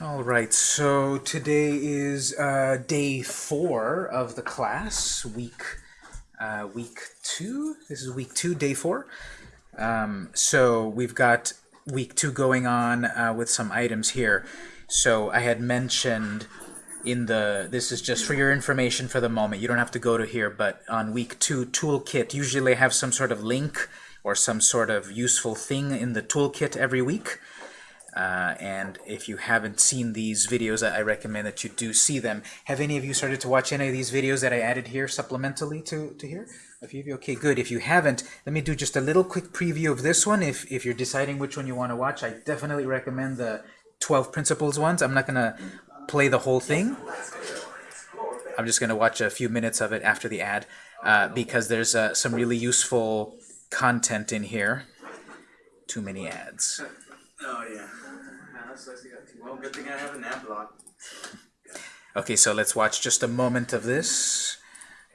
All right, so today is uh, day four of the class, week uh, week two. This is week two, day four. Um, so we've got week two going on uh, with some items here. So I had mentioned in the, this is just for your information for the moment, you don't have to go to here, but on week two toolkit, usually I have some sort of link or some sort of useful thing in the toolkit every week. Uh, and if you haven't seen these videos, I recommend that you do see them. Have any of you started to watch any of these videos that I added here supplementally to, to here? A few of you? Okay, good. If you haven't, let me do just a little quick preview of this one. If, if you're deciding which one you want to watch, I definitely recommend the 12 Principles ones. I'm not going to play the whole thing. I'm just going to watch a few minutes of it after the ad uh, because there's uh, some really useful content in here. Too many ads. Oh yeah. Well, good thing I have an ad block. Okay, so let's watch just a moment of this.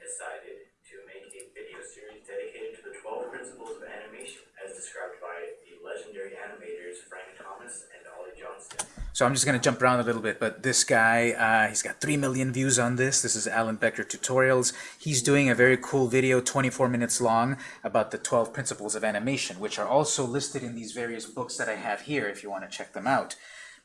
decided to make a video series dedicated to the 12 principles of animation as described by the legendary animators Frank Thomas and Ollie Johnston. So I'm just going to jump around a little bit, but this guy, uh, he's got 3 million views on this. This is Alan Becker Tutorials. He's doing a very cool video, 24 minutes long, about the 12 principles of animation, which are also listed in these various books that I have here if you want to check them out.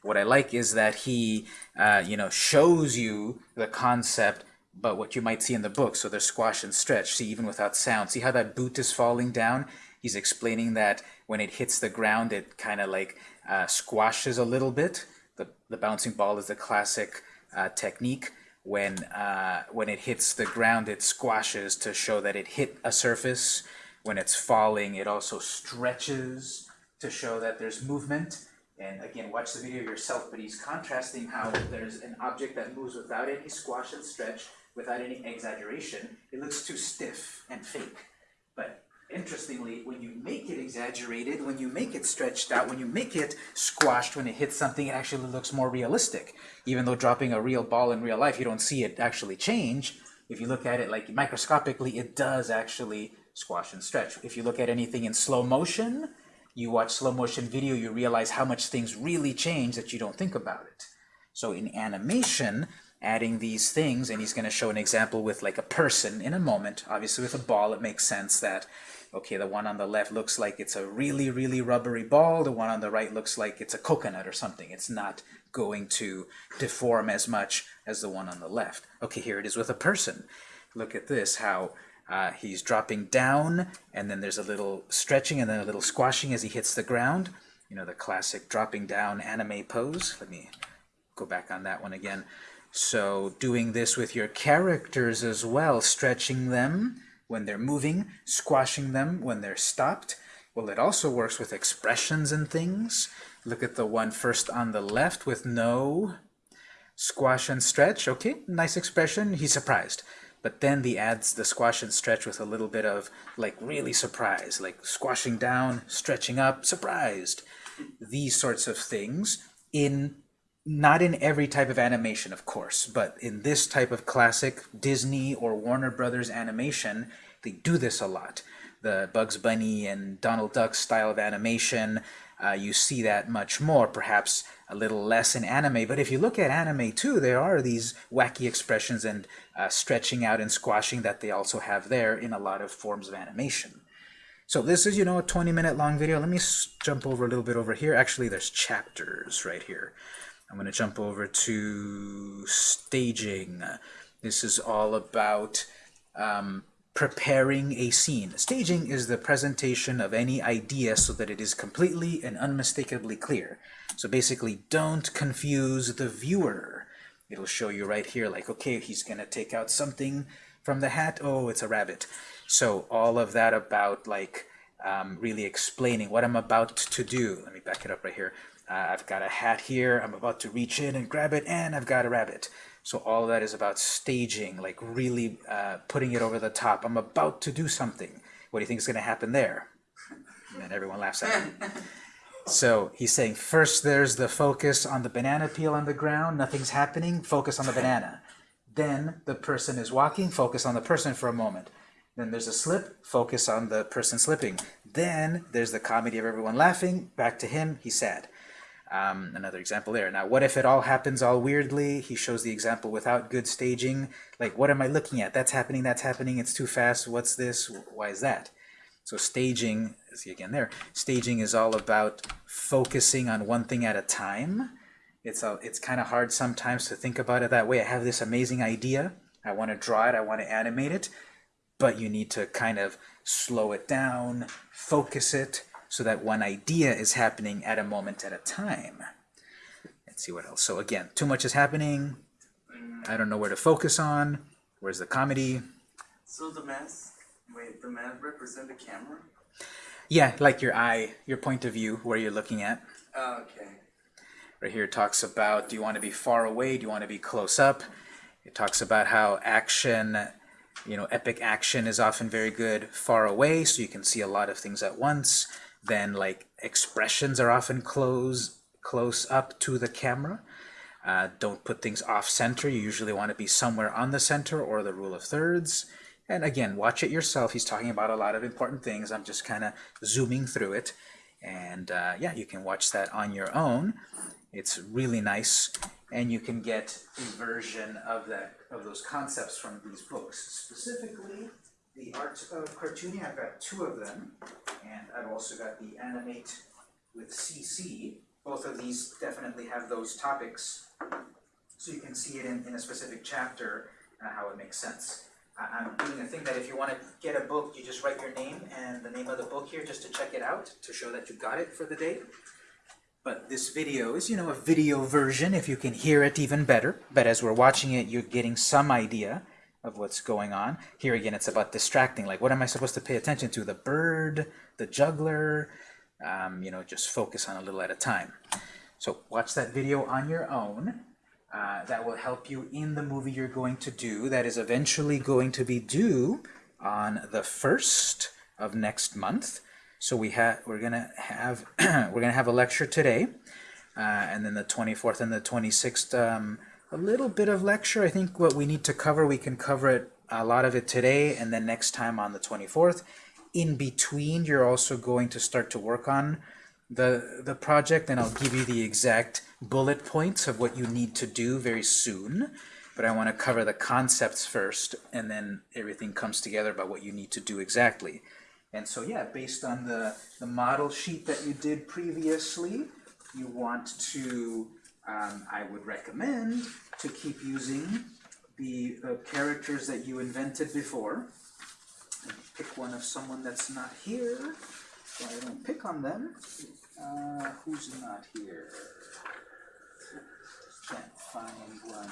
What I like is that he, uh, you know, shows you the concept, but what you might see in the book. So there's squash and stretch. See, even without sound. See how that boot is falling down? He's explaining that when it hits the ground, it kind of like uh, squashes a little bit. The, the bouncing ball is a classic uh, technique. When, uh, when it hits the ground, it squashes to show that it hit a surface. When it's falling, it also stretches to show that there's movement. And again, watch the video yourself, but he's contrasting how there's an object that moves without any squash and stretch, without any exaggeration. It looks too stiff and fake. But interestingly, when you make it exaggerated, when you make it stretched out, when you make it squashed, when it hits something, it actually looks more realistic. Even though dropping a real ball in real life, you don't see it actually change. If you look at it like microscopically, it does actually squash and stretch. If you look at anything in slow motion, you watch slow motion video, you realize how much things really change that you don't think about it. So in animation, adding these things, and he's going to show an example with like a person in a moment. Obviously with a ball, it makes sense that, okay, the one on the left looks like it's a really, really rubbery ball. The one on the right looks like it's a coconut or something. It's not going to deform as much as the one on the left. Okay, here it is with a person. Look at this, how uh, he's dropping down, and then there's a little stretching and then a little squashing as he hits the ground. You know, the classic dropping down anime pose. Let me go back on that one again. So doing this with your characters as well, stretching them when they're moving, squashing them when they're stopped. Well, it also works with expressions and things. Look at the one first on the left with no squash and stretch. Okay, nice expression. He's surprised. But then the adds the squash and stretch with a little bit of like really surprise, like squashing down, stretching up, surprised. These sorts of things in not in every type of animation, of course, but in this type of classic Disney or Warner Brothers animation, they do this a lot. The Bugs Bunny and Donald Duck style of animation, uh, you see that much more, perhaps a little less in anime. But if you look at anime too, there are these wacky expressions and uh, stretching out and squashing that they also have there in a lot of forms of animation. So this is, you know, a 20 minute long video. Let me jump over a little bit over here. Actually, there's chapters right here. I'm going to jump over to staging. This is all about um, preparing a scene. Staging is the presentation of any idea so that it is completely and unmistakably clear. So basically, don't confuse the viewer. It'll show you right here, like, okay, he's going to take out something from the hat. Oh, it's a rabbit. So all of that about, like, um, really explaining what I'm about to do. Let me back it up right here. Uh, I've got a hat here. I'm about to reach in and grab it, and I've got a rabbit. So all that is about staging, like really uh, putting it over the top. I'm about to do something. What do you think is going to happen there? And everyone laughs at him. So he's saying first there's the focus on the banana peel on the ground, nothing's happening, focus on the banana. Then the person is walking, focus on the person for a moment. Then there's a slip, focus on the person slipping. Then there's the comedy of everyone laughing, back to him, he's sad. Um, another example there. Now, what if it all happens all weirdly? He shows the example without good staging. Like, what am I looking at? That's happening, that's happening, it's too fast, what's this, why is that? So staging, see again there, staging is all about focusing on one thing at a time. It's, a, it's kind of hard sometimes to think about it that way. I have this amazing idea, I want to draw it, I want to animate it, but you need to kind of slow it down, focus it, so that one idea is happening at a moment at a time. Let's see what else. So again, too much is happening. I don't know where to focus on. Where's the comedy? So the mask, wait, the mask represent the camera? Yeah, like your eye, your point of view, where you're looking at. Oh, okay. Right here it talks about do you want to be far away, do you want to be close up? It talks about how action, you know, epic action is often very good far away, so you can see a lot of things at once. Then like expressions are often close, close up to the camera. Uh, don't put things off center. You usually want to be somewhere on the center or the rule of thirds. And again, watch it yourself. He's talking about a lot of important things. I'm just kind of zooming through it. And uh, yeah, you can watch that on your own. It's really nice. And you can get a version of that of those concepts from these books. Specifically, the art of cartooning. I've got two of them. And I've also got the Animate with CC. Both of these definitely have those topics. So you can see it in, in a specific chapter, uh, how it makes sense. I, I'm doing a thing that if you want to get a book, you just write your name and the name of the book here just to check it out, to show that you got it for the day. But this video is, you know, a video version, if you can hear it even better. But as we're watching it, you're getting some idea of what's going on. Here again, it's about distracting. Like, what am I supposed to pay attention to? The bird, the juggler, um, you know, just focus on a little at a time. So watch that video on your own. Uh, that will help you in the movie you're going to do. That is eventually going to be due on the 1st of next month. So we have we're gonna have we're gonna have a lecture today, uh, and then the 24th and the 26th um, a little bit of lecture. I think what we need to cover we can cover it a lot of it today, and then next time on the 24th. In between, you're also going to start to work on the the project, and I'll give you the exact bullet points of what you need to do very soon. But I want to cover the concepts first, and then everything comes together about what you need to do exactly. And so yeah, based on the, the model sheet that you did previously, you want to, um, I would recommend to keep using the, the characters that you invented before. Pick one of someone that's not here, so I don't pick on them. Uh, who's not here? Can't find one.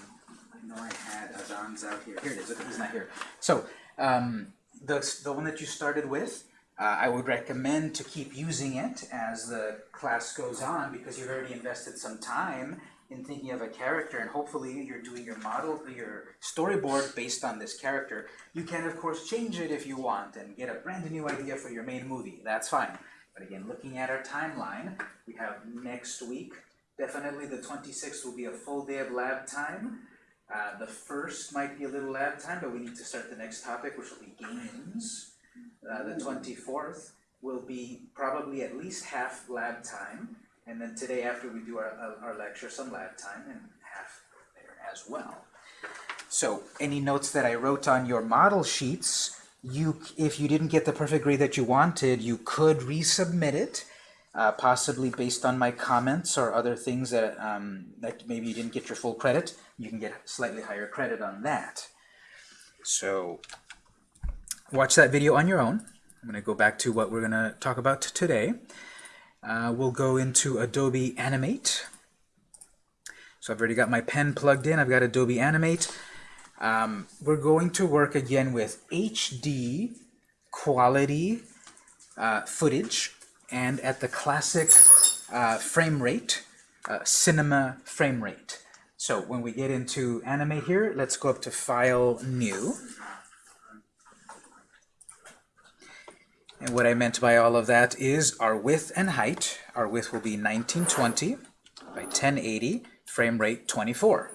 I know I had Adon's out here. Here it is. Okay, he's not here. So, um, the, the one that you started with, uh, I would recommend to keep using it as the class goes on because you've already invested some time in thinking of a character and hopefully you're doing your model, your storyboard based on this character. You can of course change it if you want and get a brand new idea for your main movie. That's fine. But again, looking at our timeline, we have next week. Definitely the 26th will be a full day of lab time. Uh, the first might be a little lab time, but we need to start the next topic, which will be games. Uh, the 24th will be probably at least half lab time, and then today after we do our, our lecture, some lab time, and half there as well. So any notes that I wrote on your model sheets, you if you didn't get the perfect grade that you wanted, you could resubmit it, uh, possibly based on my comments or other things that, um, that maybe you didn't get your full credit. You can get slightly higher credit on that. So watch that video on your own. I'm going to go back to what we're going to talk about today. Uh, we'll go into Adobe Animate. So I've already got my pen plugged in. I've got Adobe Animate. Um, we're going to work again with HD quality uh, footage and at the classic uh, frame rate, uh, cinema frame rate. So when we get into Animate here, let's go up to File, New. And what I meant by all of that is our width and height. Our width will be 1920 by 1080, frame rate 24.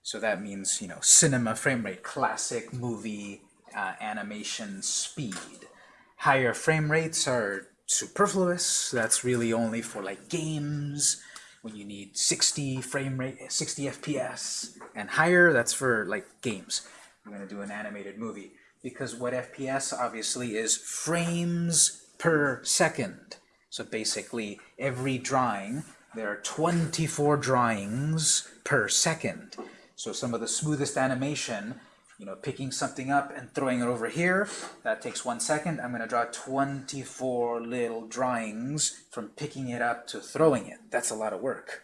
So that means, you know, cinema frame rate, classic movie uh, animation speed. Higher frame rates are superfluous. That's really only for like games, when you need 60 frame rate, 60 FPS and higher, that's for like games. We're going to do an animated movie because what FPS obviously is frames per second. So basically, every drawing, there are 24 drawings per second. So some of the smoothest animation, you know, picking something up and throwing it over here, that takes one second. I'm going to draw 24 little drawings from picking it up to throwing it. That's a lot of work.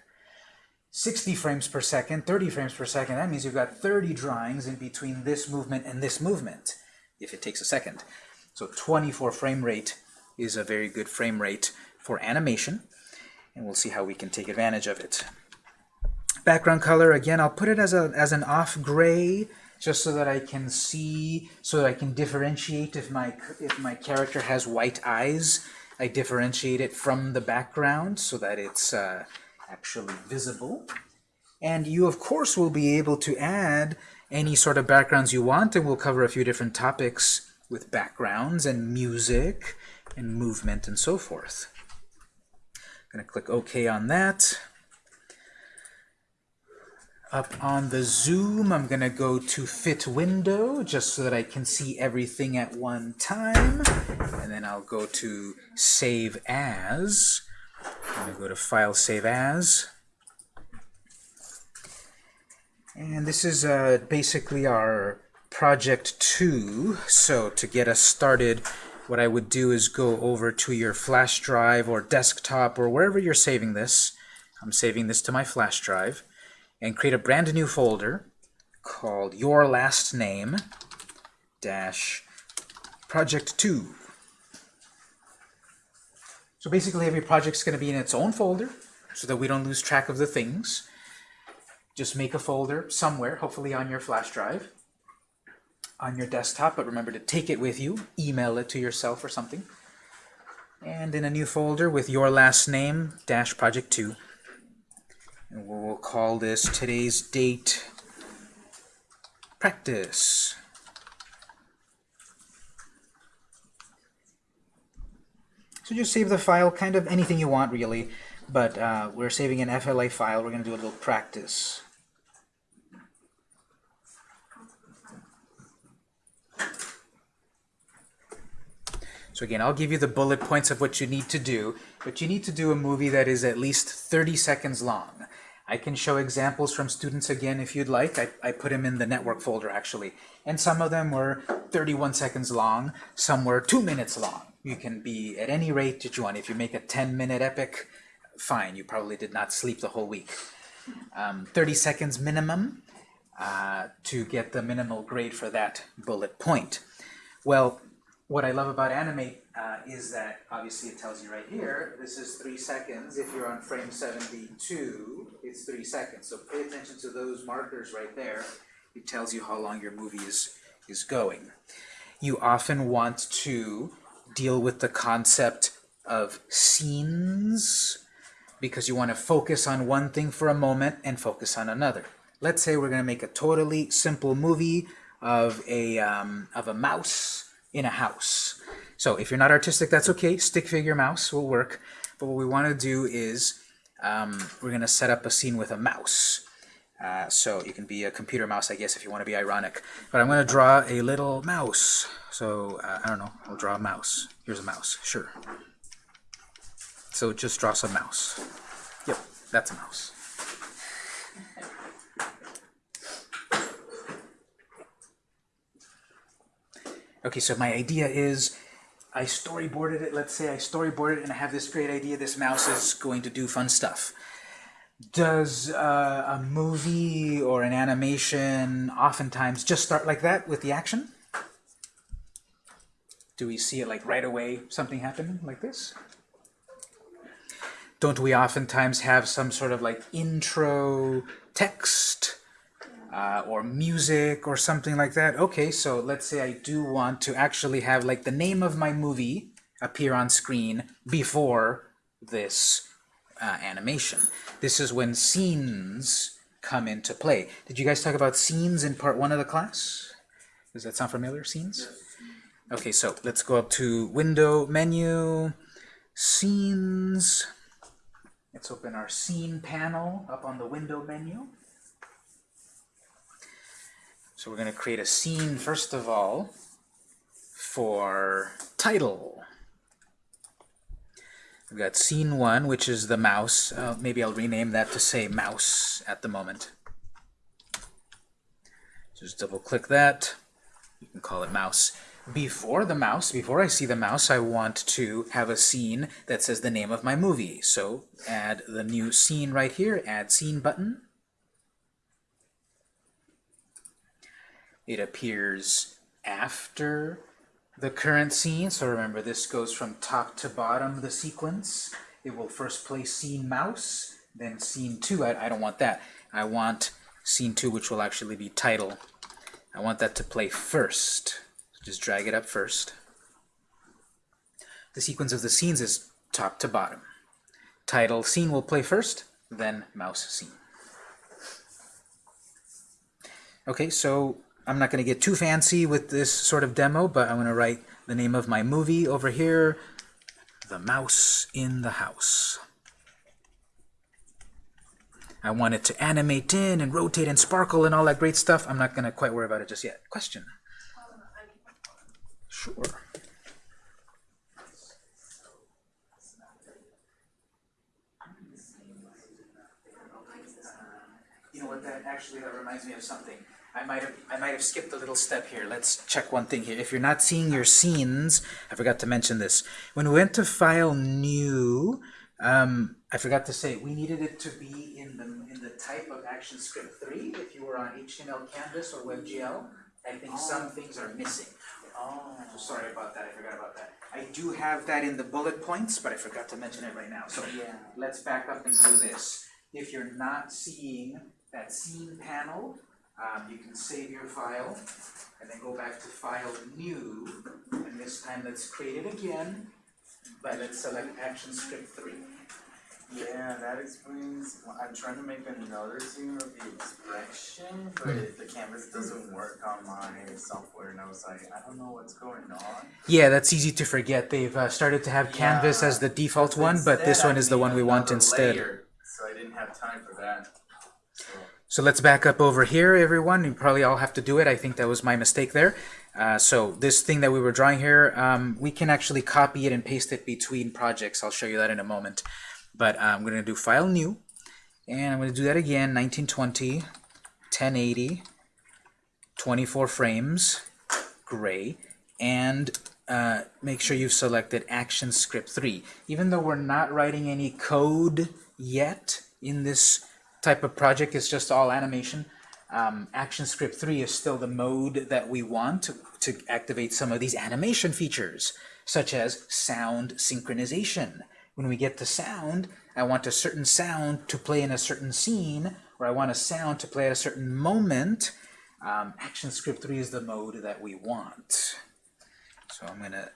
60 frames per second, 30 frames per second, that means you've got 30 drawings in between this movement and this movement, if it takes a second. So 24 frame rate is a very good frame rate for animation, and we'll see how we can take advantage of it. Background color, again, I'll put it as, a, as an off gray, just so that I can see, so that I can differentiate if my, if my character has white eyes. I differentiate it from the background so that it's uh, actually visible. And you, of course, will be able to add any sort of backgrounds you want, and we'll cover a few different topics with backgrounds and music and movement and so forth. I'm going to click OK on that. Up on the zoom, I'm going to go to fit window just so that I can see everything at one time. And then I'll go to save as. I'm going to go to file save as. And this is uh, basically our project 2. So to get us started, what I would do is go over to your flash drive or desktop or wherever you're saving this. I'm saving this to my flash drive and create a brand new folder called your last name dash project 2 so basically every project's going to be in its own folder so that we don't lose track of the things just make a folder somewhere hopefully on your flash drive on your desktop but remember to take it with you email it to yourself or something and in a new folder with your last name dash project 2 and we'll call this today's date practice. So just save the file, kind of anything you want really, but uh, we're saving an FLA file. We're going to do a little practice. So again, I'll give you the bullet points of what you need to do, but you need to do a movie that is at least 30 seconds long. I can show examples from students again if you'd like. I, I put them in the network folder actually. And some of them were 31 seconds long, some were two minutes long. You can be at any rate that you want. If you make a 10 minute epic, fine, you probably did not sleep the whole week. Um, 30 seconds minimum uh, to get the minimal grade for that bullet point. Well, what I love about Animate uh, is that obviously it tells you right here, this is three seconds. If you're on frame 72, it's three seconds. So pay attention to those markers right there. It tells you how long your movie is, is going. You often want to deal with the concept of scenes because you want to focus on one thing for a moment and focus on another. Let's say we're going to make a totally simple movie of a, um, of a mouse in a house. So if you're not artistic, that's okay. Stick figure mouse will work. But what we want to do is um, we're going to set up a scene with a mouse. Uh, so you can be a computer mouse, I guess, if you want to be ironic. But I'm going to draw a little mouse. So uh, I don't know. I'll draw a mouse. Here's a mouse. Sure. So just draw some mouse. Yep, that's a mouse. Okay, so my idea is I storyboarded it. Let's say I storyboarded it and I have this great idea. This mouse is going to do fun stuff. Does uh, a movie or an animation oftentimes just start like that with the action? Do we see it like right away, something happen like this? Don't we oftentimes have some sort of like intro text uh, or music or something like that. Okay, so let's say I do want to actually have like the name of my movie appear on screen before this uh, animation. This is when scenes come into play. Did you guys talk about scenes in part one of the class? Does that sound familiar, scenes? Okay, so let's go up to Window, Menu, Scenes, Let's open our scene panel up on the window menu. So we're going to create a scene first of all for title. We've got scene one, which is the mouse. Uh, maybe I'll rename that to say mouse at the moment. Just double click that. You can call it mouse. Before the mouse, before I see the mouse, I want to have a scene that says the name of my movie. So add the new scene right here, add scene button. It appears after the current scene. So remember, this goes from top to bottom, the sequence. It will first play scene mouse, then scene 2. I, I don't want that. I want scene 2, which will actually be title. I want that to play first. Just drag it up first. The sequence of the scenes is top to bottom. Title scene will play first, then mouse scene. Okay, so I'm not going to get too fancy with this sort of demo, but I'm going to write the name of my movie over here, The Mouse in the House. I want it to animate in and rotate and sparkle and all that great stuff. I'm not going to quite worry about it just yet. Question? Sure. You know what, that actually, that reminds me of something. I might have I might have skipped a little step here. Let's check one thing here. If you're not seeing your scenes, I forgot to mention this. When we went to File New, um, I forgot to say we needed it to be in the in the type of ActionScript 3. If you were on HTML Canvas or WebGL, I think some things are missing. Oh. So sorry about that. I forgot about that. I do have that in the bullet points, but I forgot to mention it right now. So Yeah. let's back up and do this. If you're not seeing that scene panel, um, you can save your file and then go back to File New, and this time let's create it again, but let's select Action Script 3. Yeah, that explains. Well, I'm trying to make another scene of the expression, but Hmm. the canvas doesn't work on my software, and I was like, I don't know what's going on. Yeah, that's easy to forget. They've uh, started to have Canvas Yeah. as the default one, but this one I is the one we want instead. layer, so I didn't have time for that. So, let's back up over here, everyone. You probably all have to do it. I think that was my mistake there. Uh, so this thing that we were drawing here, um, we can actually copy it and paste it between projects. I'll show you that in a moment. But uh, I'm going to do File New, and I'm going to do that again, 1920, 1080, 24 frames, gray, and uh, make sure you've selected Action Script 3. Even though we're not writing any code yet in this type of project, is just all animation, um, ActionScript 3 is still the mode that we want to, to activate some of these animation features, such as sound synchronization. When we get to sound, I want a certain sound to play in a certain scene, or I want a sound to play at a certain moment. Um, ActionScript 3 is the mode that we want. So I'm going to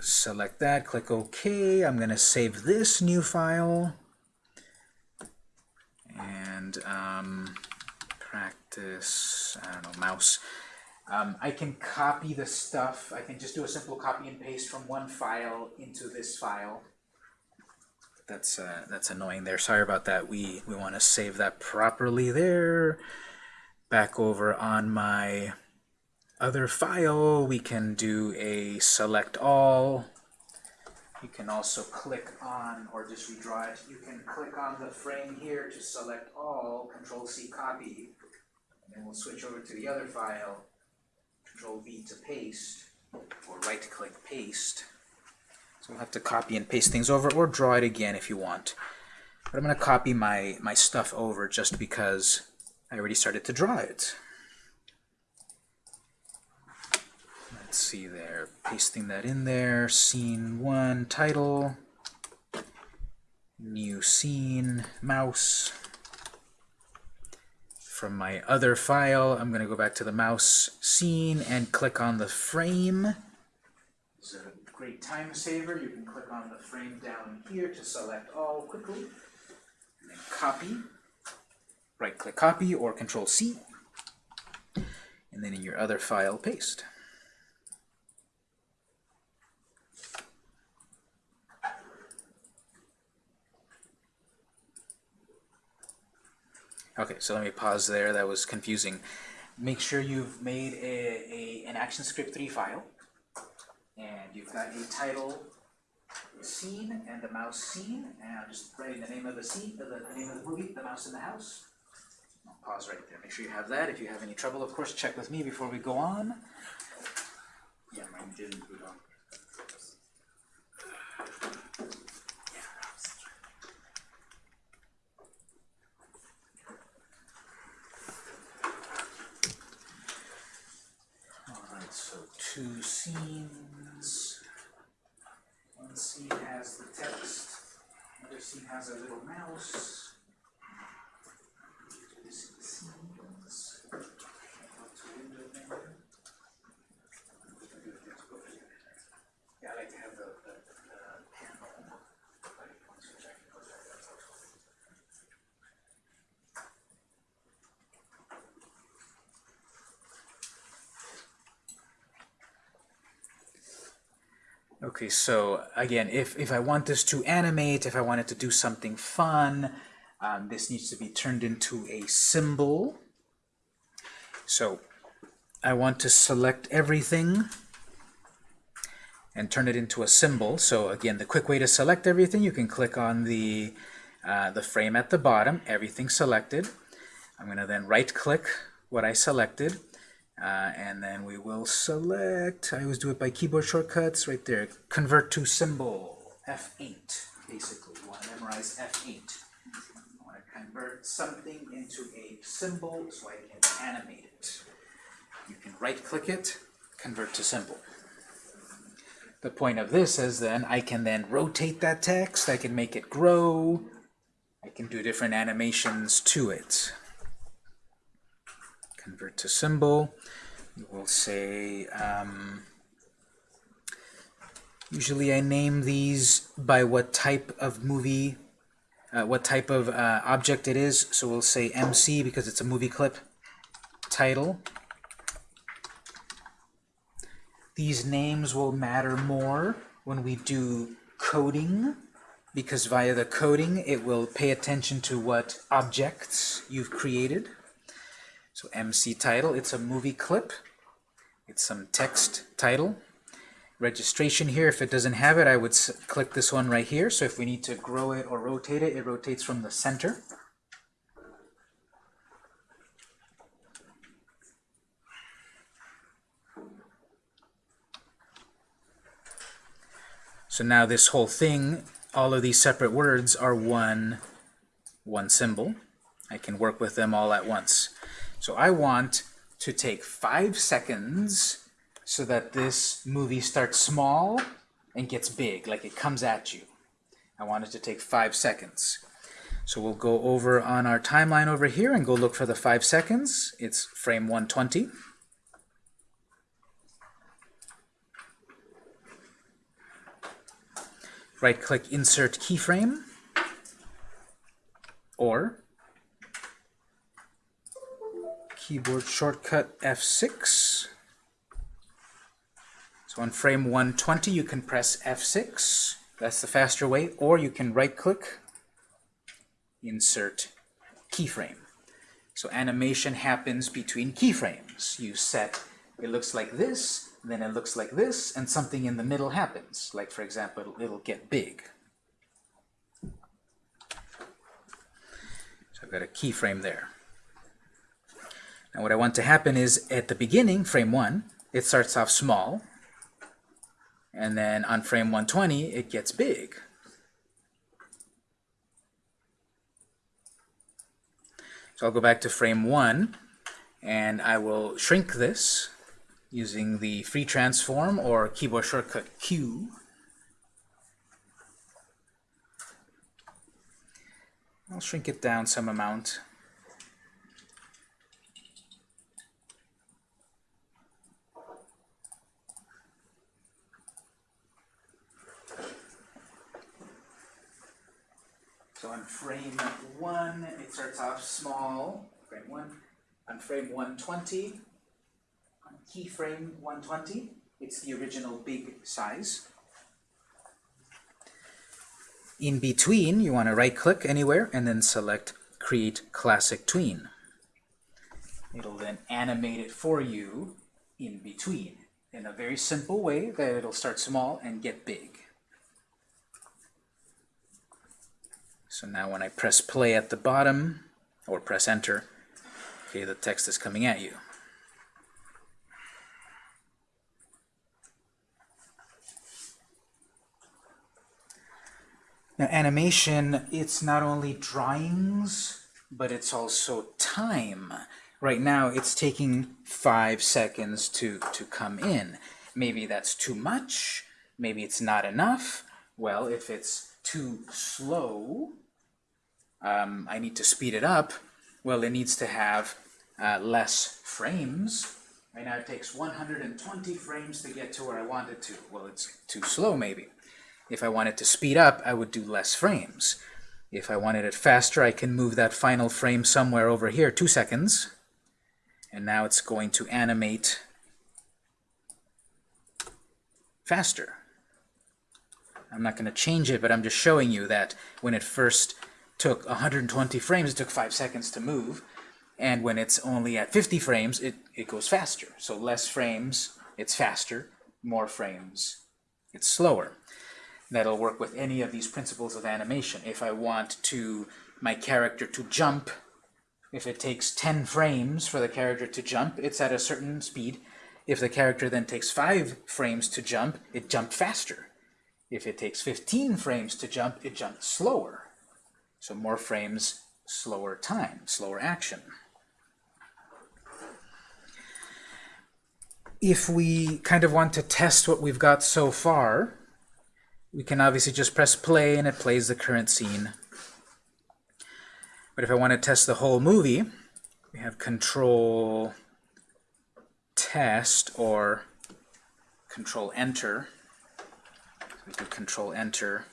select that, click OK. I'm going to save this new file. And um, practice, I don't know, mouse. Um, I can copy the stuff. I can just do a simple copy and paste from one file into this file. That's uh, that's annoying there. Sorry about that. We we want to save that properly there. Back over on my other file, we can do a select all. You can also click on, or just redraw it, you can click on the frame here to select all, Control C copy, and then we'll switch over to the other file, Control V to paste, or right click paste. So we'll have to copy and paste things over, or draw it again if you want. But I'm going to copy my, my stuff over just because I already started to draw it. Let's see there, pasting that in there, scene one, title, new scene, mouse. From my other file, I'm going to go back to the mouse scene and click on the frame. It's a great time saver. You can click on the frame down here to select all quickly. And then copy. Right click copy or control C. And then in your other file, paste. Okay, so let me pause there. That was confusing. Make sure you've made a, a an ActionScript 3 file, and you've got a title scene and the mouse scene, and I'm just writing the name of the scene, the, the name of the movie, the mouse in the house. I'll pause right there. Make sure you have that. If you have any trouble, of course, check with me before we go on. Yeah, mine didn't boot on. Two scenes. One scene has the text, another scene has a little mouse. Two scenes. Go to window menu. Yeah, I like to have the, the, the panel. like, once you check it, goes back, that's also- Okay, so again, if, if I want this to animate, if I want it to do something fun, um, this needs to be turned into a symbol. So I want to select everything and turn it into a symbol. So again, the quick way to select everything, you can click on the, uh, the frame at the bottom, everything selected. I'm going to then right-click what I selected, uh, and then we will select, I always do it by keyboard shortcuts, right there, convert to symbol, F8, basically. You want to memorize F8. I want to convert something into a symbol so I can animate it. You can right-click it, convert to symbol. The point of this is then I can then rotate that text, I can make it grow, I can do different animations to it. Convert to symbol. We'll say, um, usually I name these by what type of movie, uh, what type of uh, object it is. So we'll say MC because it's a movie clip. Title. These names will matter more when we do coding because via the coding it will pay attention to what objects you've created. So MC title, it's a movie clip. It's some text title. Registration here, if it doesn't have it, I would click this one right here. So if we need to grow it or rotate it, it rotates from the center. So now this whole thing, all of these separate words are one, one symbol. I can work with them all at once. So I want to take five seconds so that this movie starts small and gets big, like it comes at you. I want it to take five seconds. So we'll go over on our timeline over here and go look for the five seconds. It's frame 120. Right-click Insert Keyframe, or keyboard shortcut F6. So on frame 120, you can press F6. That's the faster way. Or you can right-click, insert keyframe. So animation happens between keyframes. You set, it looks like this, then it looks like this, and something in the middle happens. Like, for example, it'll, it'll get big. So I've got a keyframe there. Now what I want to happen is at the beginning, frame 1, it starts off small, and then on frame 120, it gets big. So I'll go back to frame 1, and I will shrink this using the free transform or keyboard shortcut Q. I'll shrink it down some amount. So on frame 1, it starts off small, frame 1. On frame 120, on keyframe 120, it's the original big size. In between, you want to right-click anywhere and then select create classic tween. It'll then animate it for you in between in a very simple way that it'll start small and get big. So now when I press play at the bottom, or press enter, okay, the text is coming at you. Now animation, it's not only drawings, but it's also time. Right now it's taking five seconds to, to come in. Maybe that's too much, maybe it's not enough. Well, if it's too slow, um, I need to speed it up. Well, it needs to have uh, less frames. Right now it takes 120 frames to get to where I want it to. Well, it's too slow maybe. If I wanted to speed up, I would do less frames. If I wanted it faster, I can move that final frame somewhere over here, two seconds. And now it's going to animate faster. I'm not going to change it, but I'm just showing you that when it first took 120 frames, it took 5 seconds to move. And when it's only at 50 frames, it, it goes faster. So less frames, it's faster. More frames, it's slower that'll work with any of these principles of animation. If I want to my character to jump, if it takes 10 frames for the character to jump, it's at a certain speed. If the character then takes 5 frames to jump, it jumped faster. If it takes 15 frames to jump, it jumped slower. So more frames, slower time, slower action. If we kind of want to test what we've got so far, we can obviously just press play and it plays the current scene. But if I want to test the whole movie, we have control test or control enter. So we do control enter.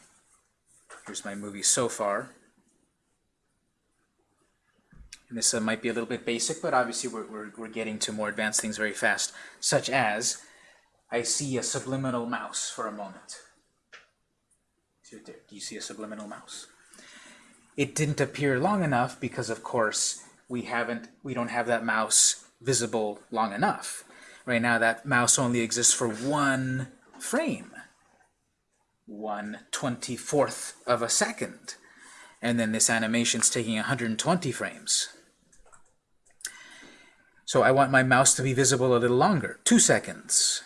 Here's my movie so far. And this uh, might be a little bit basic, but obviously we're, we're, we're getting to more advanced things very fast, such as I see a subliminal mouse for a moment. Do you see a subliminal mouse? It didn't appear long enough because, of course, we haven't, we don't have that mouse visible long enough. Right now, that mouse only exists for one frame, one twenty-fourth of a second, and then this animation's taking 120 frames. So I want my mouse to be visible a little longer, two seconds.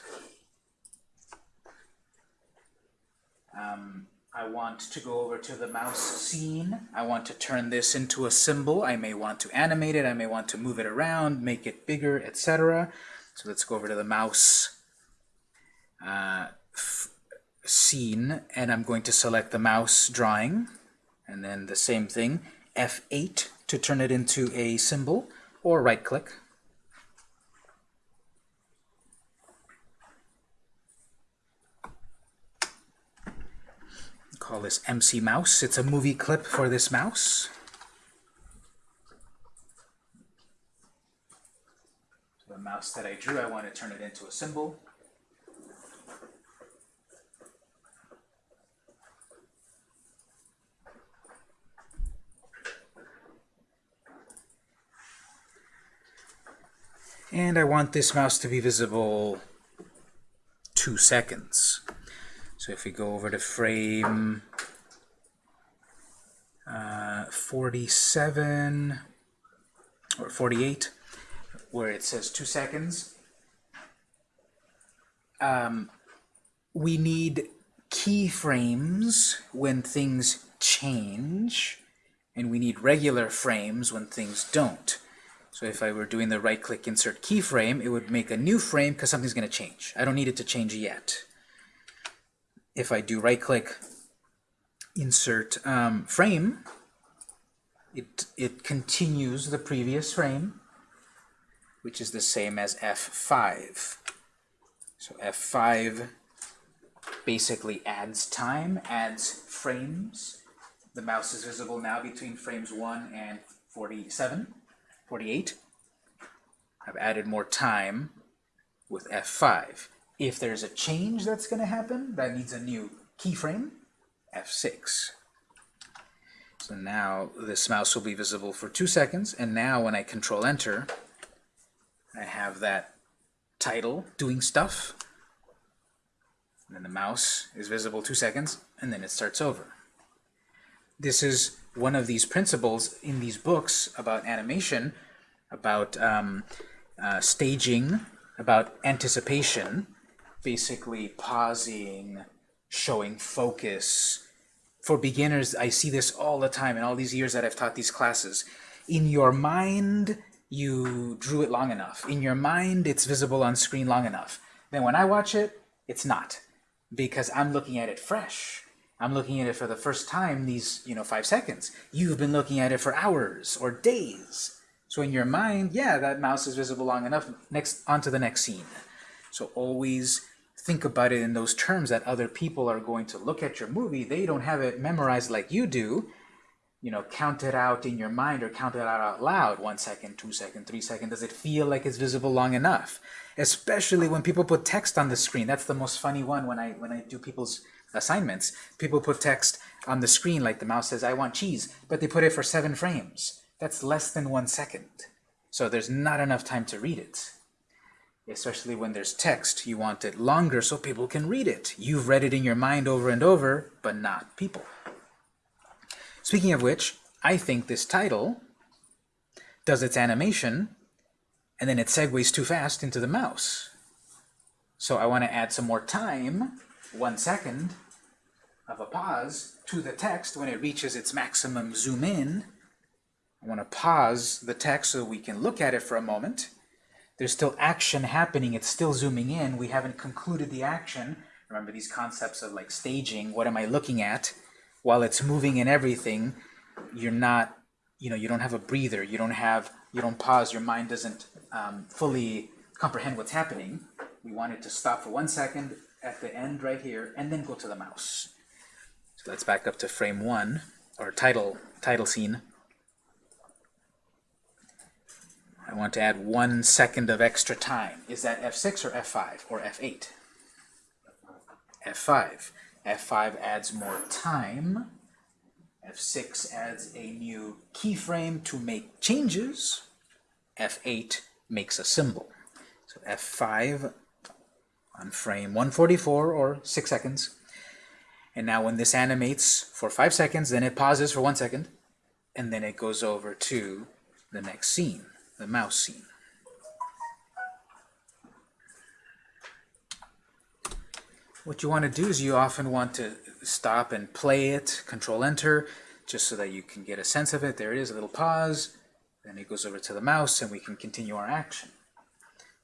Um, I want to go over to the mouse scene. I want to turn this into a symbol. I may want to animate it. I may want to move it around, make it bigger, etc. So let's go over to the mouse uh, scene, and I'm going to select the mouse drawing, and then the same thing, F8 to turn it into a symbol, or right-click. Call this MC Mouse. It's a movie clip for this mouse. So the mouse that I drew, I want to turn it into a symbol. And I want this mouse to be visible two seconds. So if we go over to frame uh, 47 or 48, where it says two seconds, um, we need keyframes when things change, and we need regular frames when things don't. So if I were doing the right-click insert keyframe, it would make a new frame because something's going to change. I don't need it to change yet if I do right-click, insert um, frame, it, it continues the previous frame, which is the same as F5. So F5 basically adds time, adds frames. The mouse is visible now between frames 1 and 47, 48. I've added more time with F5. If there's a change that's going to happen that needs a new keyframe, F6. So now this mouse will be visible for two seconds, and now when I control enter, I have that title doing stuff, and then the mouse is visible two seconds, and then it starts over. This is one of these principles in these books about animation, about um, uh, staging, about anticipation, basically pausing, showing focus. For beginners, I see this all the time in all these years that I've taught these classes. In your mind, you drew it long enough. In your mind, it's visible on screen long enough. Then when I watch it, it's not. Because I'm looking at it fresh. I'm looking at it for the first time these, you know, five seconds. You've been looking at it for hours or days. So in your mind, yeah, that mouse is visible long enough. Next, on to the next scene. So always think about it in those terms that other people are going to look at your movie. They don't have it memorized like you do. You know, count it out in your mind or count it out out loud. One second, two second, three second. Does it feel like it's visible long enough? Especially when people put text on the screen. That's the most funny one when I when I do people's assignments. People put text on the screen like the mouse says, I want cheese, but they put it for seven frames. That's less than one second. So there's not enough time to read it. Especially when there's text, you want it longer so people can read it. You've read it in your mind over and over, but not people. Speaking of which, I think this title does its animation, and then it segues too fast into the mouse. So I want to add some more time, one second, of a pause to the text when it reaches its maximum zoom in. I want to pause the text so we can look at it for a moment. There's still action happening. It's still zooming in. We haven't concluded the action. Remember these concepts of like staging. What am I looking at? While it's moving and everything, you're not, you know, you don't have a breather. You don't have, you don't pause. Your mind doesn't um, fully comprehend what's happening. We want it to stop for one second at the end right here, and then go to the mouse. So let's back up to frame one, or title, title scene. I want to add one second of extra time. Is that F6 or F5 or F8? F5. F5 adds more time. F6 adds a new keyframe to make changes. F8 makes a symbol. So F5 on frame 144 or 6 seconds. And now when this animates for 5 seconds, then it pauses for 1 second, and then it goes over to the next scene, the mouse scene. What you want to do is you often want to stop and play it, control enter, just so that you can get a sense of it. There it is, a little pause, then it goes over to the mouse and we can continue our action.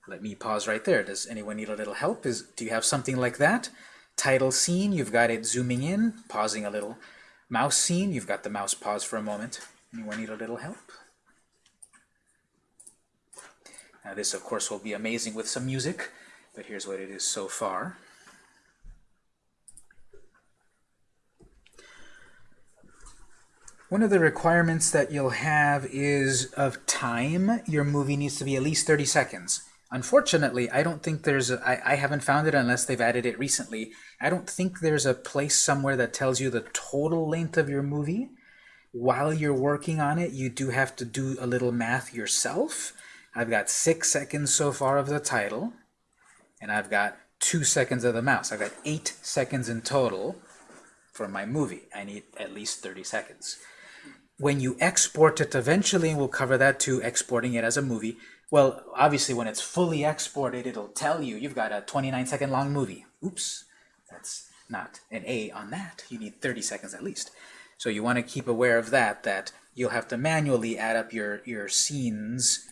Let me pause right there. Does anyone need a little help? Is Do you have something like that? Title scene, you've got it zooming in, pausing a little. Mouse scene, you've got the mouse pause for a moment. Anyone need a little help? Now this, of course, will be amazing with some music, but here's what it is so far. One of the requirements that you'll have is of time. Your movie needs to be at least 30 seconds. Unfortunately, I don't think there's a, I, I haven't found it unless they've added it recently. I don't think there's a place somewhere that tells you the total length of your movie. While you're working on it, you do have to do a little math yourself. I've got six seconds so far of the title, and I've got two seconds of the mouse. I've got eight seconds in total for my movie. I need at least 30 seconds. When you export it eventually, and we'll cover that too, exporting it as a movie, well, obviously when it's fully exported, it'll tell you you've got a 29 second long movie. Oops, that's not an A on that. You need 30 seconds at least. So you want to keep aware of that, that you'll have to manually add up your, your scenes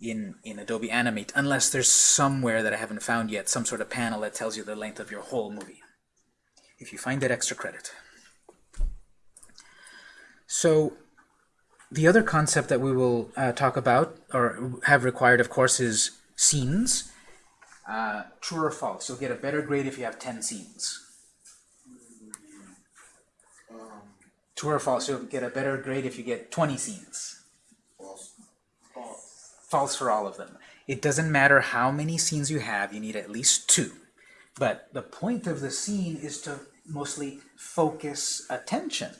in, in Adobe Animate, unless there's somewhere that I haven't found yet, some sort of panel that tells you the length of your whole movie. If you find it, extra credit. So the other concept that we will uh, talk about, or have required, of course, is scenes. Uh, true or false? You'll get a better grade if you have 10 scenes. True or false? You'll get a better grade if you get 20 scenes. False. For all of them. It doesn't matter how many scenes you have, you need at least two. But the point of the scene is to mostly focus attention.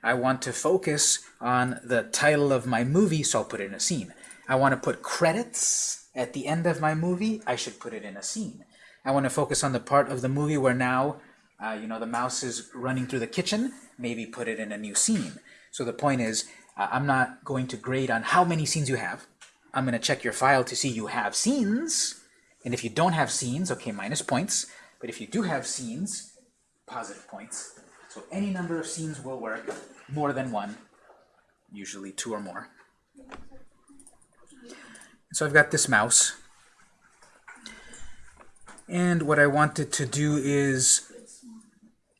I want to focus on the title of my movie, so I'll put it in a scene. I want to put credits at the end of my movie, I should put it in a scene. I want to focus on the part of the movie where now, uh, you know, the mouse is running through the kitchen, maybe put it in a new scene. So the point is, uh, I'm not going to grade on how many scenes you have. I'm going to check your file to see you have scenes. And if you don't have scenes, okay, minus points. But if you do have scenes, positive points. So any number of scenes will work, more than one, usually two or more. So I've got this mouse. And what I wanted to do is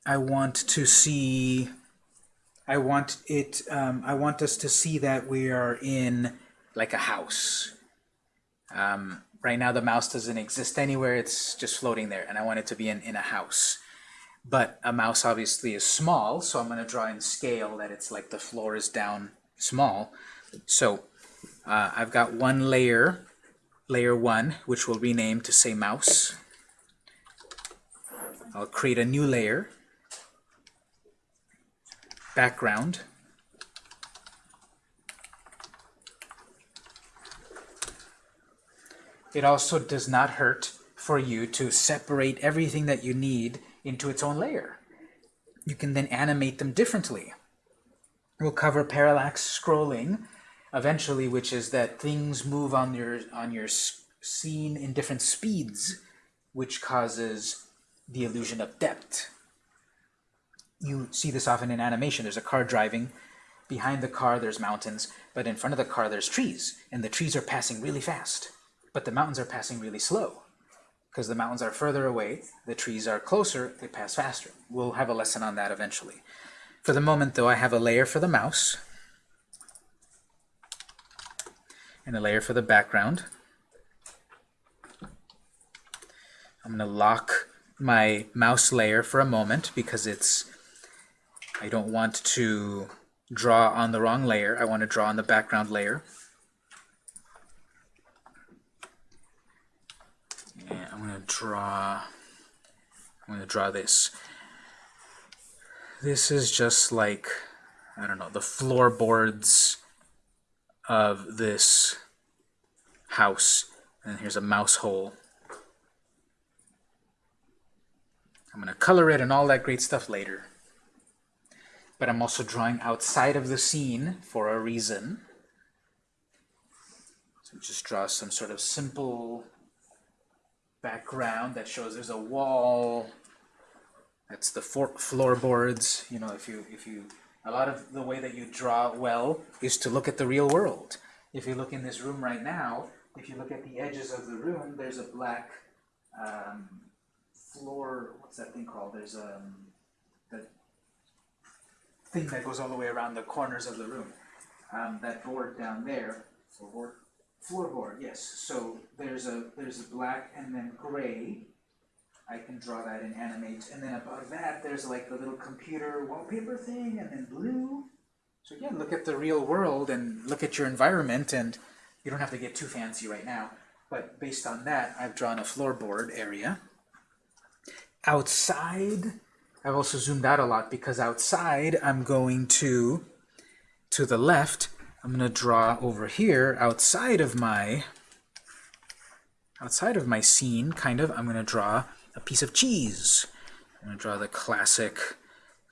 I want to see I want it um, I want us to see that we are in like a house. Um, right now the mouse doesn't exist anywhere, it's just floating there, and I want it to be in, in a house. But a mouse obviously is small, so I'm going to draw in scale that it's like the floor is down small. So uh, I've got one layer, layer 1, which we'll rename to say mouse. I'll create a new layer, background. It also does not hurt for you to separate everything that you need into its own layer. You can then animate them differently. We'll cover parallax scrolling eventually, which is that things move on your on your scene in different speeds, which causes the illusion of depth. You see this often in animation. There's a car driving. Behind the car, there's mountains, but in front of the car, there's trees, and the trees are passing really fast, but the mountains are passing really slow because the mountains are further away, the trees are closer, they pass faster. We'll have a lesson on that eventually. For the moment, though, I have a layer for the mouse and a layer for the background. I'm going to lock my mouse layer for a moment because it's I don't want to draw on the wrong layer. I want to draw on the background layer. Draw I'm to draw this. This is just like I don't know, the floorboards of this house. And here's a mouse hole. I'm going to color it and all that great stuff later. But I'm also drawing outside of the scene for a reason. So just draw some sort of simple background that shows there's a wall. That's the floorboards. You know, if you if you a lot of the way that you draw well is to look at the real world. If you look in this room right now, if you look at the edges of the room, there's a black um, floor, what's that thing called? There's um, that thing that goes all the way around the corners of the room. Um, that board down there, floorboard, floorboard, yes. So there's a there's a black and then gray. I can draw that and animate, and then above that there's like the little computer wallpaper thing, and then blue. So again, look at the real world and look at your environment, and you don't have to get too fancy right now. But based on that, I've drawn a floorboard area. Outside, I've also zoomed out a lot because outside I'm going to, to the left, I'm going to draw over here outside of my, outside of my scene, kind of, I'm going to draw a piece of cheese. I'm going to draw the classic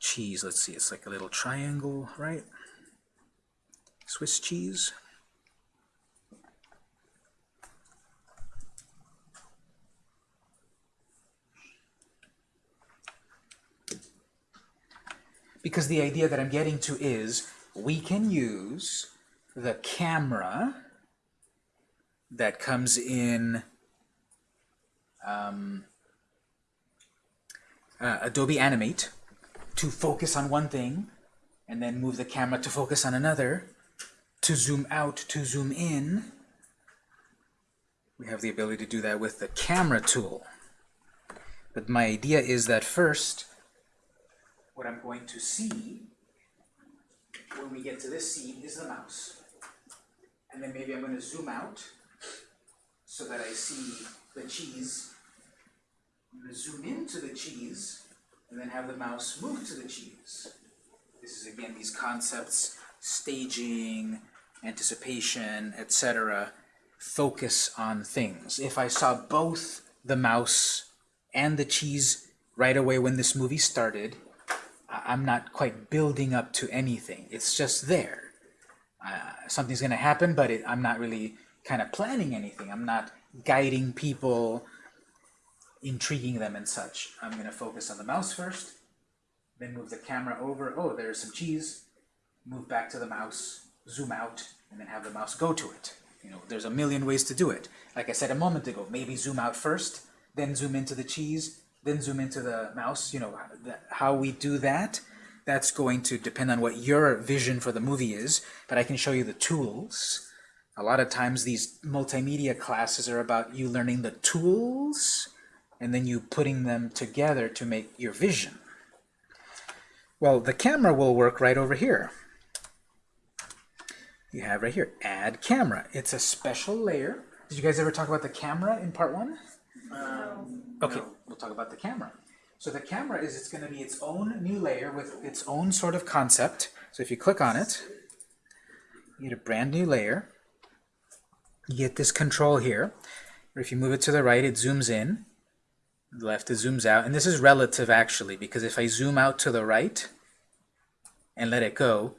cheese. Let's see, it's like a little triangle, right? Swiss cheese. because the idea that I'm getting to is we can use the camera that comes in um, uh, Adobe Animate to focus on one thing and then move the camera to focus on another to zoom out to zoom in we have the ability to do that with the camera tool but my idea is that first what I'm going to see when we get to this scene is the mouse. And then maybe I'm going to zoom out so that I see the cheese. I'm going to zoom into the cheese and then have the mouse move to the cheese. This is again these concepts, staging, anticipation, etc. Focus on things. If I saw both the mouse and the cheese right away when this movie started, I'm not quite building up to anything. It's just there. Uh, something's going to happen, but it, I'm not really kind of planning anything. I'm not guiding people, intriguing them and such. I'm going to focus on the mouse first, then move the camera over. Oh, there's some cheese. Move back to the mouse, zoom out, and then have the mouse go to it. You know, there's a million ways to do it. Like I said a moment ago, maybe zoom out first, then zoom into the cheese, then zoom into the mouse. You know, how we do that, that's going to depend on what your vision for the movie is, but I can show you the tools. A lot of times these multimedia classes are about you learning the tools and then you putting them together to make your vision. Well, the camera will work right over here. You have right here, add camera. It's a special layer. Did you guys ever talk about the camera in part one? Um, Okay, we'll talk about the camera. So the camera is it's going to be its own new layer with its own sort of concept. So if you click on it, you get a brand new layer. You get this control here. If you move it to the right, it zooms in. The left, it zooms out. And this is relative actually, because if I zoom out to the right and let it go,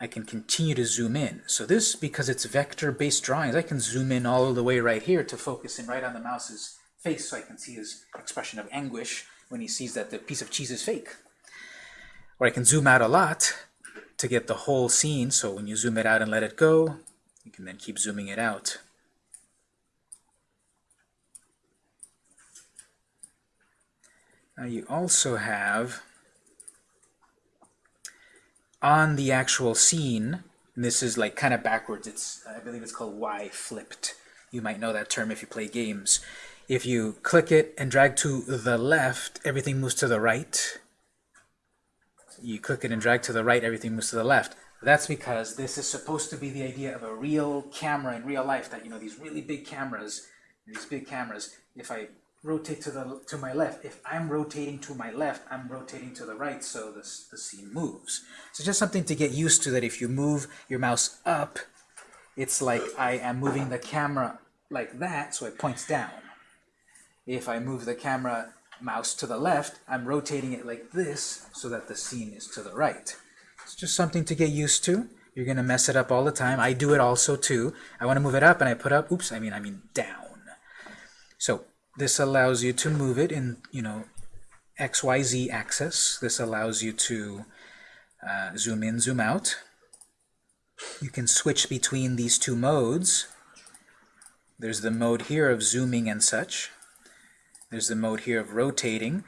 I can continue to zoom in. So this, because it's vector-based drawings, I can zoom in all the way right here to focus in right on the mouse's face so I can see his expression of anguish when he sees that the piece of cheese is fake. Or I can zoom out a lot to get the whole scene, so when you zoom it out and let it go, you can then keep zooming it out. Now you also have on the actual scene, and this is like kind of backwards, it's I believe it's called Y flipped. You might know that term if you play games. If you click it and drag to the left, everything moves to the right. You click it and drag to the right, everything moves to the left. That's because this is supposed to be the idea of a real camera in real life, that, you know, these really big cameras, these big cameras, if I rotate to the to my left, if I'm rotating to my left, I'm rotating to the right, so this, the scene moves. So just something to get used to, that if you move your mouse up, it's like I am moving the camera like that, so it points down. If I move the camera mouse to the left, I'm rotating it like this so that the scene is to the right. It's just something to get used to. You're gonna mess it up all the time. I do it also too. I want to move it up and I put up, oops, I mean I mean down. So this allows you to move it in, you know, XYZ axis. This allows you to uh, zoom in, zoom out. You can switch between these two modes. There's the mode here of zooming and such. There's the mode here of rotating.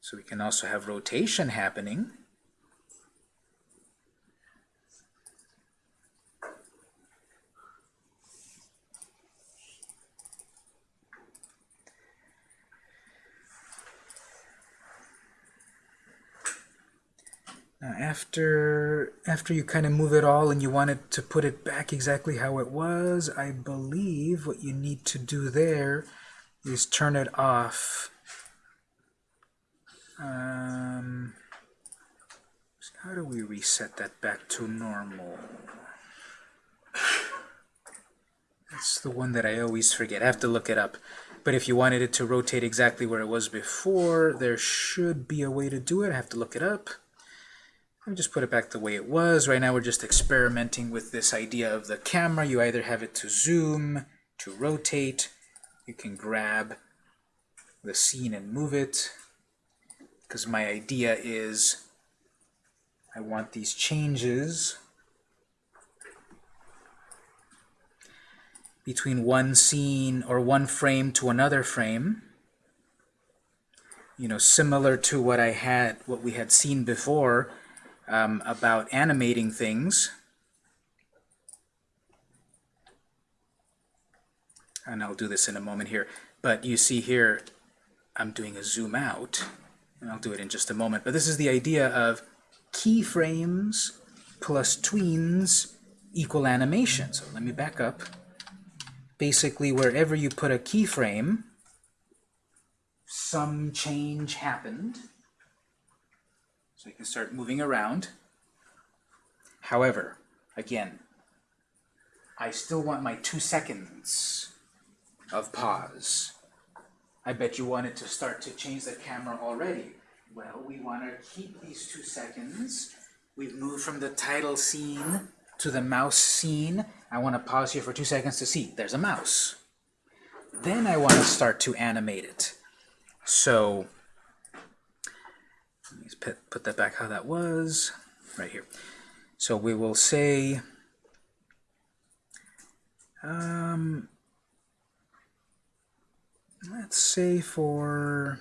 So we can also have rotation happening. Now after after you kind of move it all and you wanted to put it back exactly how it was, I believe what you need to do there is turn it off. Um, how do we reset that back to normal? That's the one that I always forget. I have to look it up. But if you wanted it to rotate exactly where it was before, there should be a way to do it. I have to look it up. Let me just put it back the way it was. Right now we're just experimenting with this idea of the camera. You either have it to zoom, to rotate, you can grab the scene and move it. Because my idea is I want these changes between one scene or one frame to another frame you know similar to what I had what we had seen before um, about animating things. And I'll do this in a moment here. But you see here, I'm doing a zoom out. And I'll do it in just a moment. But this is the idea of keyframes plus tweens equal animation. So let me back up. Basically, wherever you put a keyframe, some change happened. So you can start moving around. However, again, I still want my two seconds of pause. I bet you wanted to start to change the camera already. Well, we want to keep these two seconds. We've moved from the title scene to the mouse scene. I want to pause here for two seconds to see. There's a mouse. Then I want to start to animate it. So, let me put, put that back how that was, right here. So we will say, um, let's say for,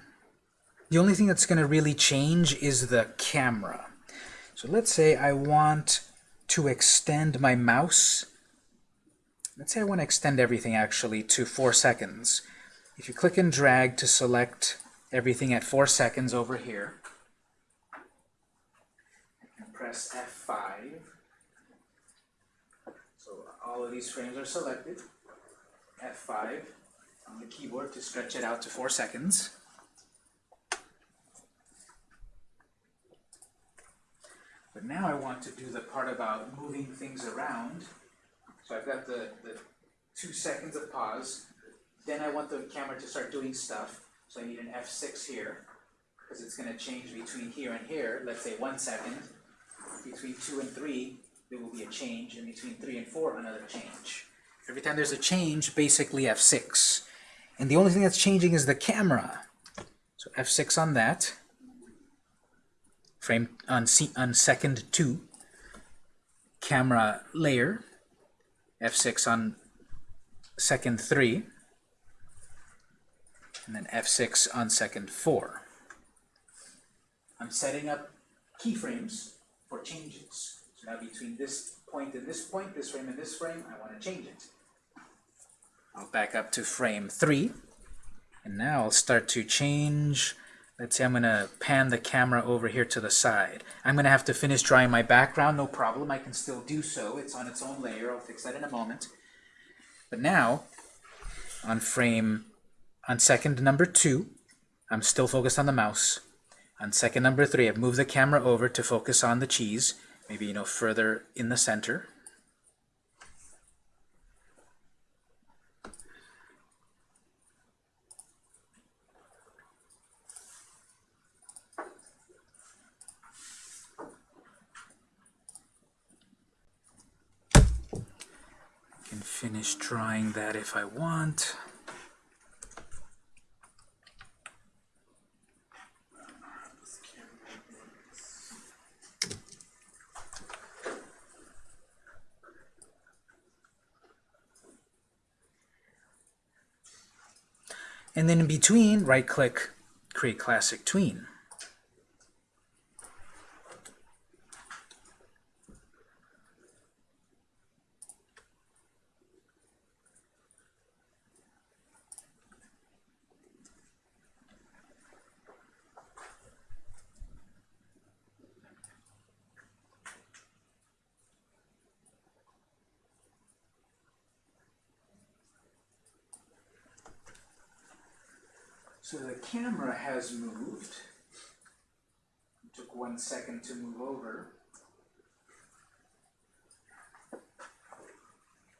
the only thing that's going to really change is the camera. So let's say I want to extend my mouse. Let's say I want to extend everything actually to four seconds. If you click and drag to select everything at four seconds over here, and press F5, so all of these frames are selected, F5 on the keyboard to stretch it out to four seconds. But now I want to do the part about moving things around. So I've got the, the two seconds of pause. Then I want the camera to start doing stuff. So I need an F6 here, because it's going to change between here and here. Let's say one second. Between two and three, there will be a change, and between three and four, another change. Every time there's a change, basically F6. And the only thing that's changing is the camera. So F6 on that. Frame on, se on second 2. Camera layer. F6 on second 3. And then F6 on second 4. I'm setting up keyframes for changes. So now between this point and this point, this frame and this frame, I want to change it. I'll back up to frame 3. And now I'll start to change. Let's say I'm going to pan the camera over here to the side. I'm going to have to finish drawing my background, no problem. I can still do so. It's on its own layer. I'll fix that in a moment. But now, on frame, on second number 2, I'm still focused on the mouse. On second number 3, I've moved the camera over to focus on the cheese, maybe, you know, further in the center. can finish drawing that if I want. And then in between, right-click, create classic tween. So the camera has moved. It took one second to move over.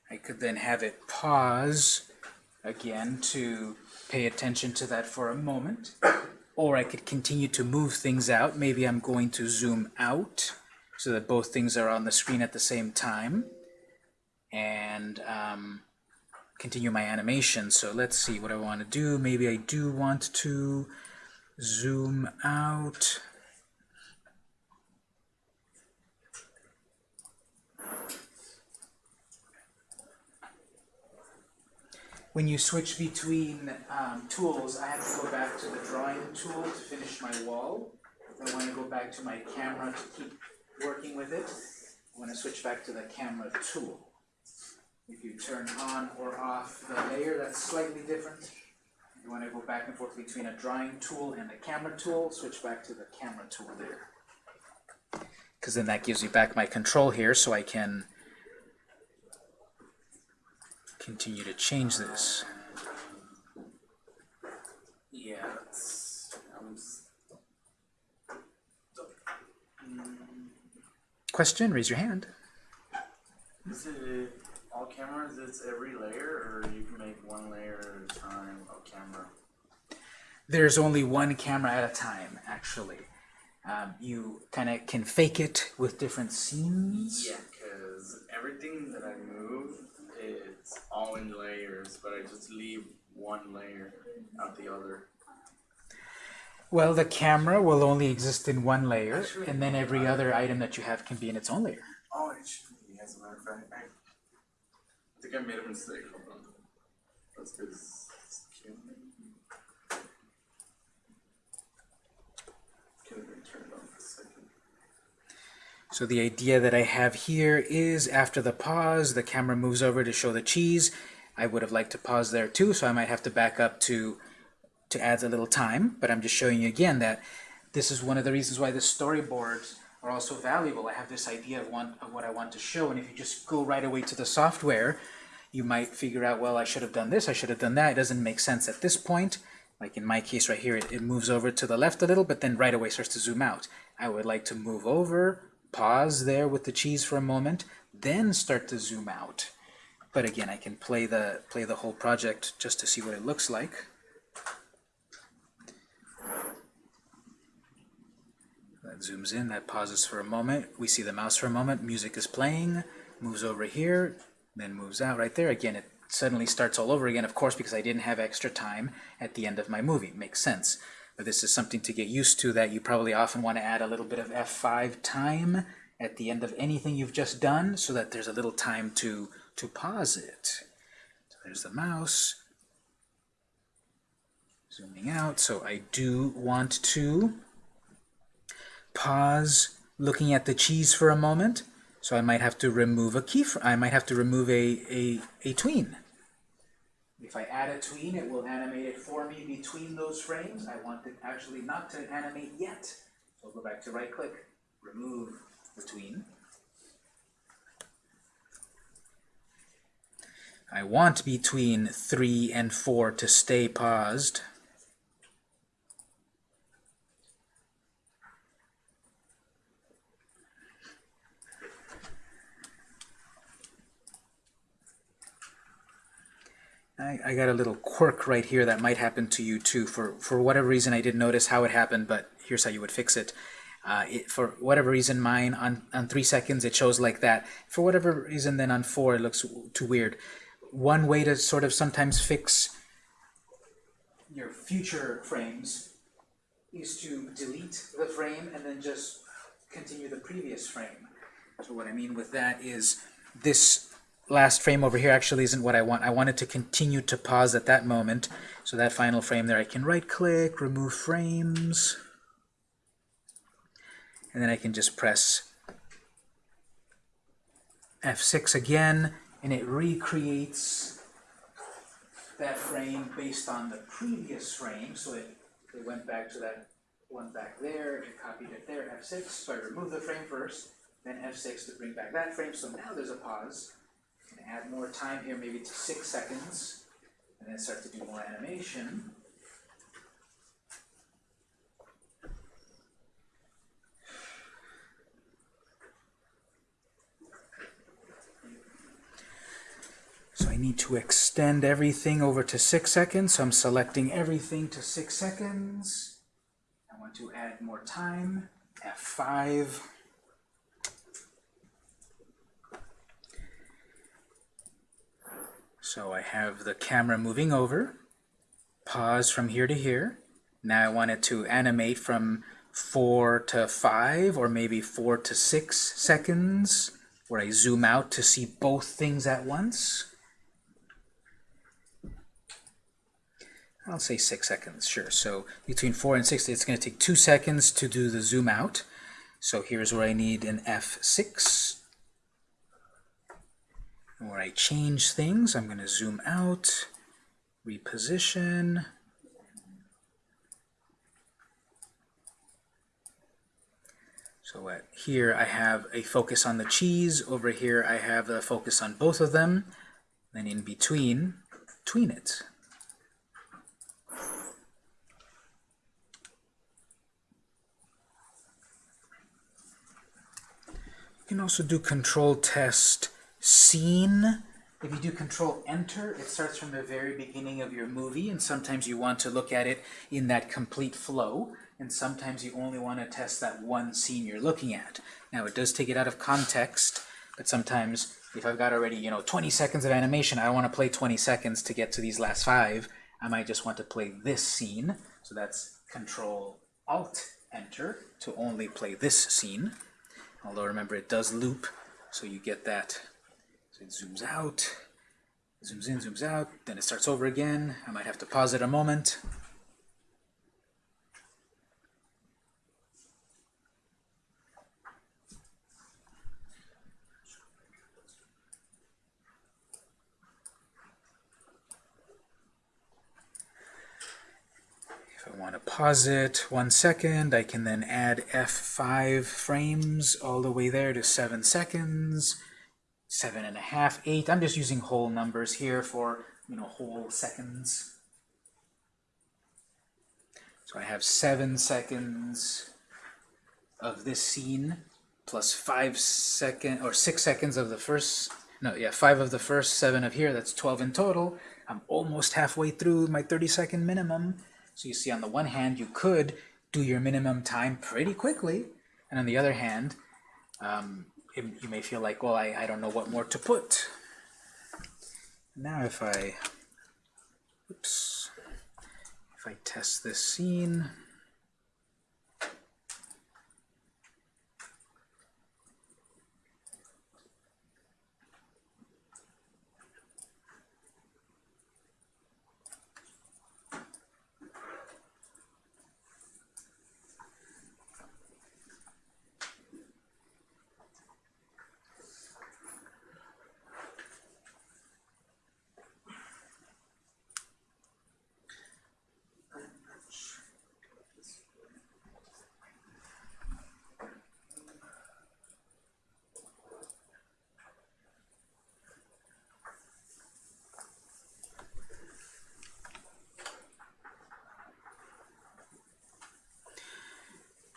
I could then have it pause again to pay attention to that for a moment. Or I could continue to move things out. Maybe I'm going to zoom out so that both things are on the screen at the same time. And um, continue my animation. So let's see what I want to do. Maybe I do want to zoom out. When you switch between um, tools, I have to go back to the drawing tool to finish my wall. I want to go back to my camera to keep working with it. I want to switch back to the camera tool. If you turn on or off the layer, that's slightly different. You want to go back and forth between a drawing tool and a camera tool, switch back to the camera tool there. Because then that gives me back my control here so I can continue to change this. Yeah, I'm um, s- mm. question, raise your hand. Is it all cameras? It's every layer, or you can make one layer at a time of camera? There's only one camera at a time, actually. Um, you kind of can fake it with different scenes. Yeah, because everything that I move, it's all in layers, but I just leave one layer out the other. Well, the camera will only exist in one layer, Actually, and then every other item that you have can be in its own layer. Oh, it should be, as a matter of fact. I, I think I made a mistake. Hold on. That's because it's killing me. Can we turn it on for a second? So the idea that I have here is after the pause, the camera moves over to show the cheese. I would have liked to pause there too, so I might have to back up to to add a little time, but I'm just showing you again that this is one of the reasons why the storyboards are also valuable. I have this idea of, one, of what I want to show, and if you just go right away to the software, you might figure out, well, I should have done this, I should have done that. It doesn't make sense at this point. Like in my case right here, it, it moves over to the left a little, but then right away starts to zoom out. I would like to move over, pause there with the cheese for a moment, then start to zoom out. But again, I can play the play the whole project just to see what it looks like. That zooms in, that pauses for a moment. We see the mouse for a moment, music is playing, moves over here, then moves out right there. Again, it suddenly starts all over again, of course, because I didn't have extra time at the end of my movie. Makes sense. But this is something to get used to that you probably often want to add a little bit of F5 time at the end of anything you've just done so that there's a little time to, to pause it. So there's the mouse. Zooming out. So I do want to pause looking at the cheese for a moment. So I might have to remove a key. I might have to remove a, a, a tween. If I add a tween, it will animate it for me between those frames. I want it actually not to animate yet. So I'll go back to right click, remove the tween. I want between 3 and 4 to stay paused. I, I got a little quirk right here that might happen to you too. For, for whatever reason, I didn't notice how it happened, but here's how you would fix it. Uh, it, for whatever reason, mine on, on three seconds, it shows like that. For whatever reason, then on four, it looks too weird. One way to sort of sometimes fix your future frames is to delete the frame and then just continue the previous frame. So what I mean with that is this last frame over here actually isn't what I want. I want it to continue to pause at that moment. So that final frame there, I can right-click, remove frames, and then I can just press F6 again, and it recreates that frame based on the previous frame. So it, it went back to that one back there, it copied it there, F6, so I remove the frame first, then F6 to bring back that frame, so now there's a pause. Add more time here, maybe to six seconds, and then start to do more animation. So I need to extend everything over to six seconds, so I'm selecting everything to six seconds. I want to add more time, F5. So I have the camera moving over, pause from here to here. Now I want it to animate from 4 to 5 or maybe 4 to 6 seconds where I zoom out to see both things at once. I'll say 6 seconds, sure. So between 4 and 6, it's going to take 2 seconds to do the zoom out. So here's where I need an F6 where I change things. I'm going to zoom out, reposition. So at here I have a focus on the cheese. Over here I have a focus on both of them. Then in between, tween it. You can also do control test scene. If you do control enter, it starts from the very beginning of your movie, and sometimes you want to look at it in that complete flow, and sometimes you only want to test that one scene you're looking at. Now, it does take it out of context, but sometimes if I've got already, you know, 20 seconds of animation, I want to play 20 seconds to get to these last five. I might just want to play this scene. So that's Control Alt Enter to only play this scene. Although remember, it does loop, so you get that. So it zooms out, zooms in, zooms out, then it starts over again. I might have to pause it a moment. If I want to pause it one second, I can then add F5 frames all the way there to seven seconds, seven and a half, eight. I'm just using whole numbers here for, you know, whole seconds. So I have seven seconds of this scene plus five second or six seconds of the first no yeah five of the first seven of here that's 12 in total I'm almost halfway through my 30 second minimum so you see on the one hand you could do your minimum time pretty quickly and on the other hand um, you may feel like well I, I don't know what more to put. Now if I oops if I test this scene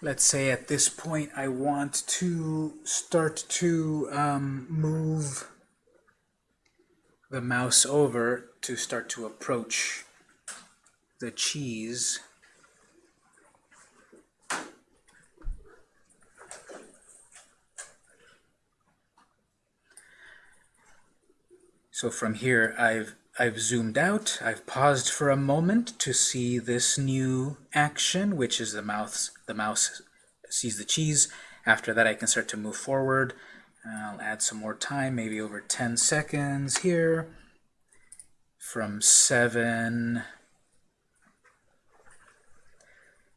let's say at this point I want to start to um, move the mouse over to start to approach the cheese. So from here I've I've zoomed out, I've paused for a moment to see this new action, which is the mouse, the mouse sees the cheese. After that I can start to move forward. I'll add some more time, maybe over 10 seconds here. From 7,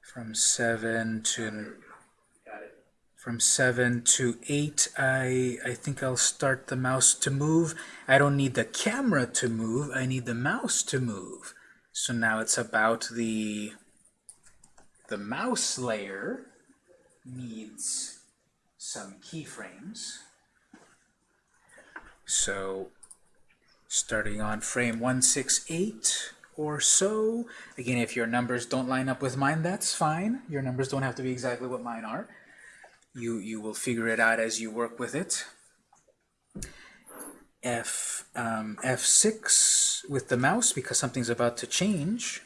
from 7 to from 7 to 8, I, I think I'll start the mouse to move. I don't need the camera to move, I need the mouse to move. So now it's about the, the mouse layer needs some keyframes. So starting on frame 168 or so, again, if your numbers don't line up with mine, that's fine. Your numbers don't have to be exactly what mine are you you will figure it out as you work with it. F um, F6 with the mouse because something's about to change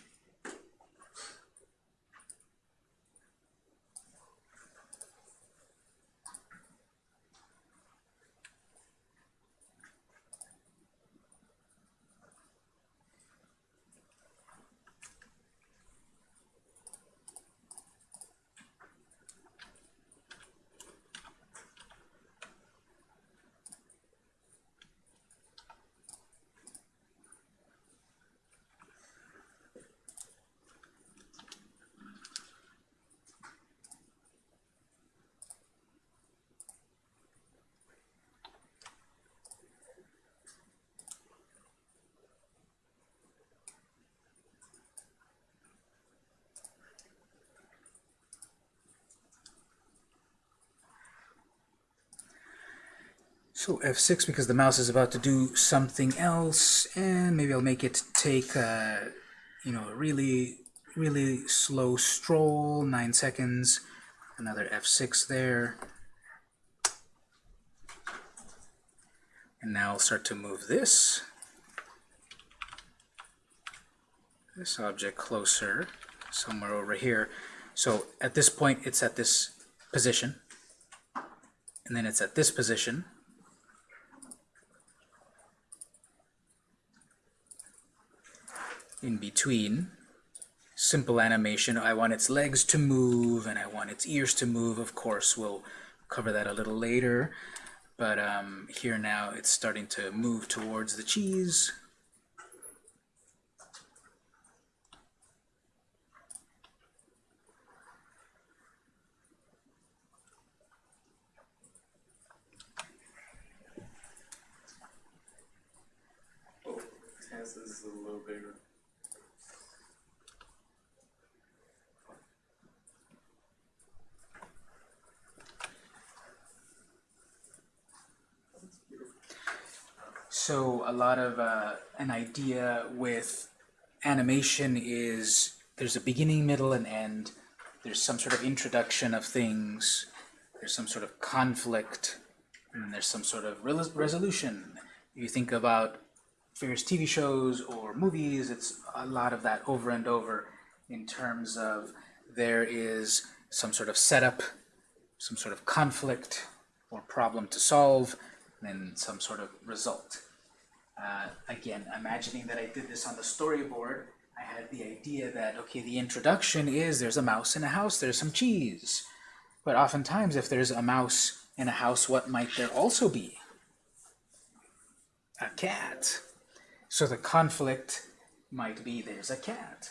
So F6 because the mouse is about to do something else, and maybe I'll make it take, uh, you know, a really, really slow stroll, 9 seconds, another F6 there. And now I'll start to move this, this object closer, somewhere over here. So at this point, it's at this position, and then it's at this position. In between, simple animation. I want its legs to move, and I want its ears to move. Of course, we'll cover that a little later. But um, here now, it's starting to move towards the cheese. Oh, Taz is a little bigger. That's beautiful. So a lot of uh, an idea with animation is there's a beginning, middle, and end. There's some sort of introduction of things. There's some sort of conflict, and there's some sort of resolution. You think about various TV shows or movies, it's a lot of that over and over in terms of there is some sort of setup, some sort of conflict or problem to solve, and then some sort of result. Uh, again, imagining that I did this on the storyboard, I had the idea that, okay, the introduction is there's a mouse in a house, there's some cheese. But oftentimes, if there's a mouse in a house, what might there also be? A cat. So the conflict might be there's a cat.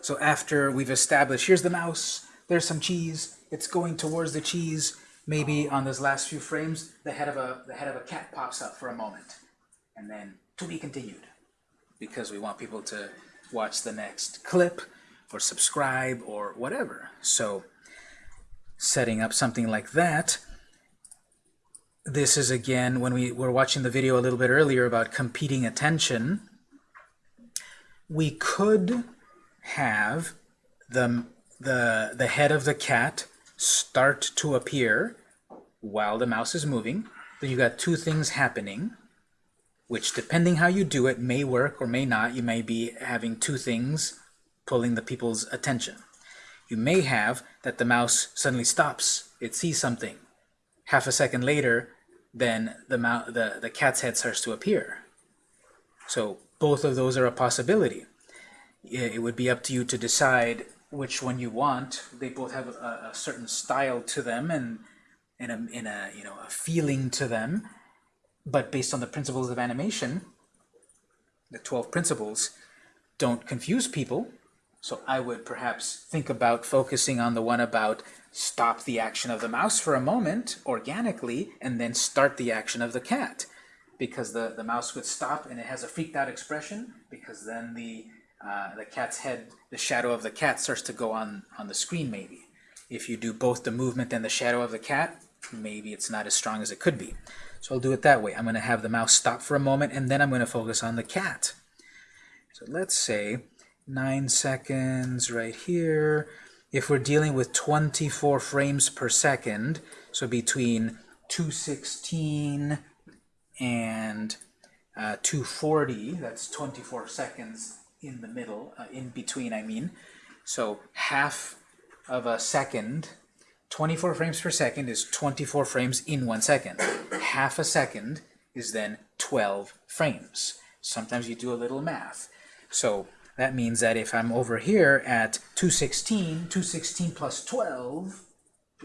So after we've established, here's the mouse, there's some cheese, it's going towards the cheese, maybe on those last few frames, the head of a, the head of a cat pops up for a moment. And then to be continued, because we want people to watch the next clip, or subscribe, or whatever. So setting up something like that, this is again, when we were watching the video a little bit earlier about competing attention, we could have the, the, the head of the cat start to appear while the mouse is moving. Then you got two things happening, which depending how you do it may work or may not. You may be having two things pulling the people's attention. You may have that the mouse suddenly stops. It sees something. Half a second later, then the, the, the cat's head starts to appear. So both of those are a possibility. It would be up to you to decide which one you want. They both have a, a certain style to them and a, in a you know a feeling to them. But based on the principles of animation, the 12 principles, don't confuse people. So I would perhaps think about focusing on the one about stop the action of the mouse for a moment organically and then start the action of the cat. Because the, the mouse would stop and it has a freaked out expression because then the, uh, the cat's head, the shadow of the cat starts to go on, on the screen maybe. If you do both the movement and the shadow of the cat, maybe it's not as strong as it could be. So I'll do it that way. I'm going to have the mouse stop for a moment and then I'm going to focus on the cat. So let's say 9 seconds right here. If we're dealing with 24 frames per second, so between 216 and uh, 240, that's 24 seconds in the middle, uh, in between I mean. So half of a second, 24 frames per second is 24 frames in one second. Half a second is then 12 frames. Sometimes you do a little math. So that means that if I'm over here at 216, 216 plus 12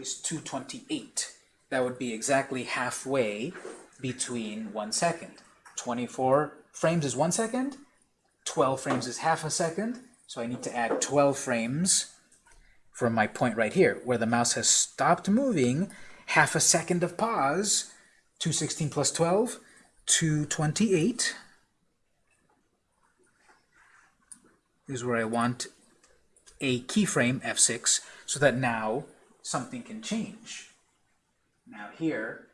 is 228. That would be exactly halfway between one second. 24 frames is one second, 12 frames is half a second, so I need to add 12 frames from my point right here, where the mouse has stopped moving, half a second of pause, 216 plus 12, 228. is where I want a keyframe, F6, so that now something can change. Now here,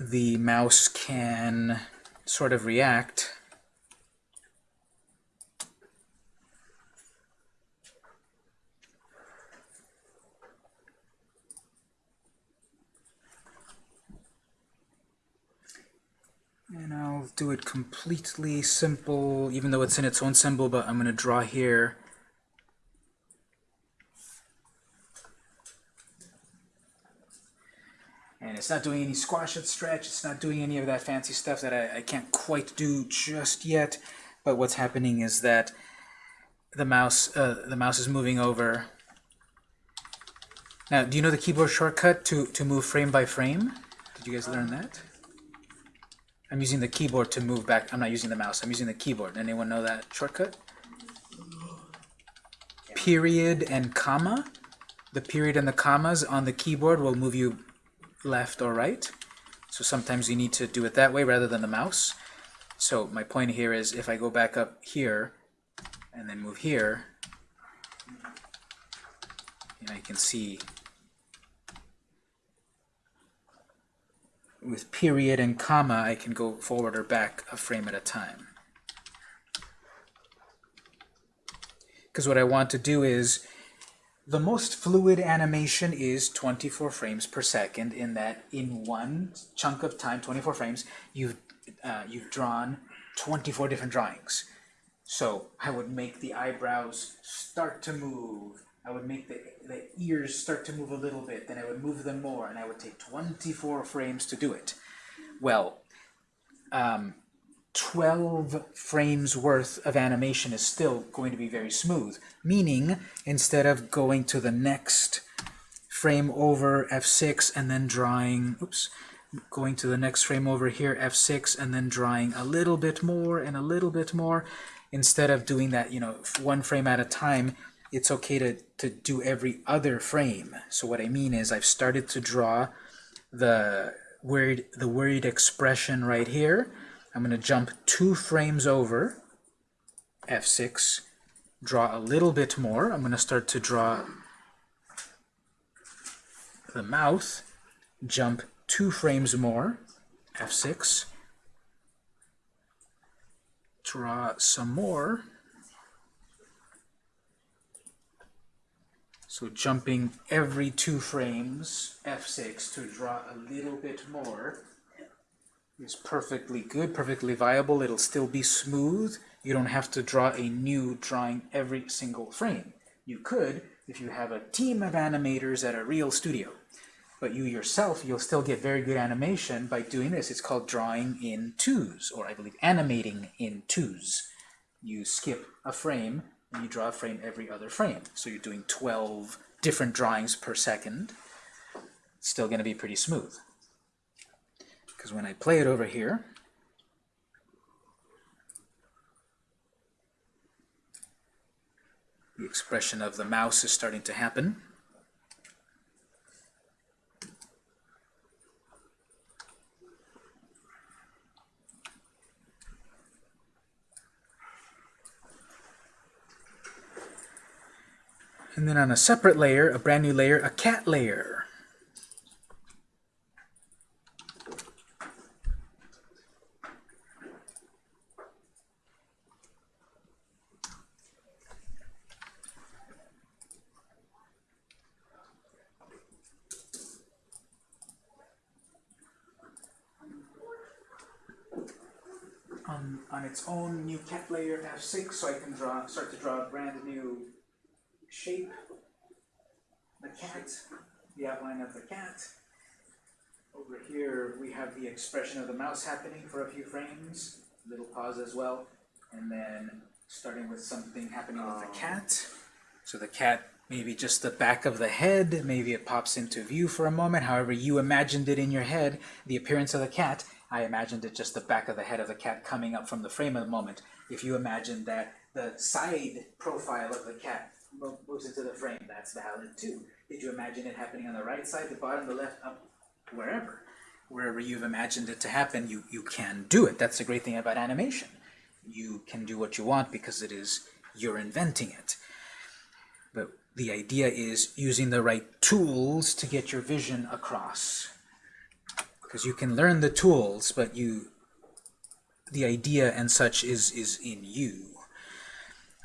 the mouse can sort of react do it completely simple, even though it's in its own symbol, but I'm going to draw here. And it's not doing any squash and stretch, it's not doing any of that fancy stuff that I, I can't quite do just yet. But what's happening is that the mouse, uh, the mouse is moving over. Now, do you know the keyboard shortcut to, to move frame by frame? Did you guys learn that? I'm using the keyboard to move back. I'm not using the mouse. I'm using the keyboard. Anyone know that shortcut? Period and comma. The period and the commas on the keyboard will move you left or right. So sometimes you need to do it that way rather than the mouse. So my point here is if I go back up here and then move here, and I can see with period and comma, I can go forward or back a frame at a time. Because what I want to do is, the most fluid animation is 24 frames per second in that in one chunk of time, 24 frames, you've, uh, you've drawn 24 different drawings. So I would make the eyebrows start to move, I would make the, the ears start to move a little bit, then I would move them more, and I would take 24 frames to do it. Well, um, 12 frames worth of animation is still going to be very smooth, meaning instead of going to the next frame over F6 and then drawing, oops, going to the next frame over here, F6, and then drawing a little bit more and a little bit more, instead of doing that, you know, one frame at a time, it's okay to, to do every other frame. So what I mean is I've started to draw the word, the word expression right here. I'm going to jump two frames over, F6, draw a little bit more. I'm going to start to draw the mouth, jump two frames more, F6, draw some more, So jumping every two frames, F6, to draw a little bit more is perfectly good, perfectly viable. It'll still be smooth. You don't have to draw a new drawing every single frame. You could if you have a team of animators at a real studio. But you yourself, you'll still get very good animation by doing this. It's called drawing in twos, or I believe animating in twos. You skip a frame and you draw a frame every other frame. So you're doing 12 different drawings per second. It's still going to be pretty smooth. Because when I play it over here, the expression of the mouse is starting to happen. And then on a separate layer, a brand new layer, a cat layer. On, on its own new cat layer F6, so I can draw, start to draw a brand new shape, the cat, the outline of the cat. Over here we have the expression of the mouse happening for a few frames, little pause as well, and then starting with something happening with the oh. cat. So the cat, maybe just the back of the head, maybe it pops into view for a moment, however you imagined it in your head, the appearance of the cat, I imagined it just the back of the head of the cat coming up from the frame of the moment. If you imagined that the side profile of the cat moves into the frame, that's valid too. Did you imagine it happening on the right side, the bottom, the left, up, wherever? Wherever you've imagined it to happen, you, you can do it. That's the great thing about animation. You can do what you want because it is, you're inventing it. But the idea is using the right tools to get your vision across. Because you can learn the tools, but you, the idea and such is, is in you.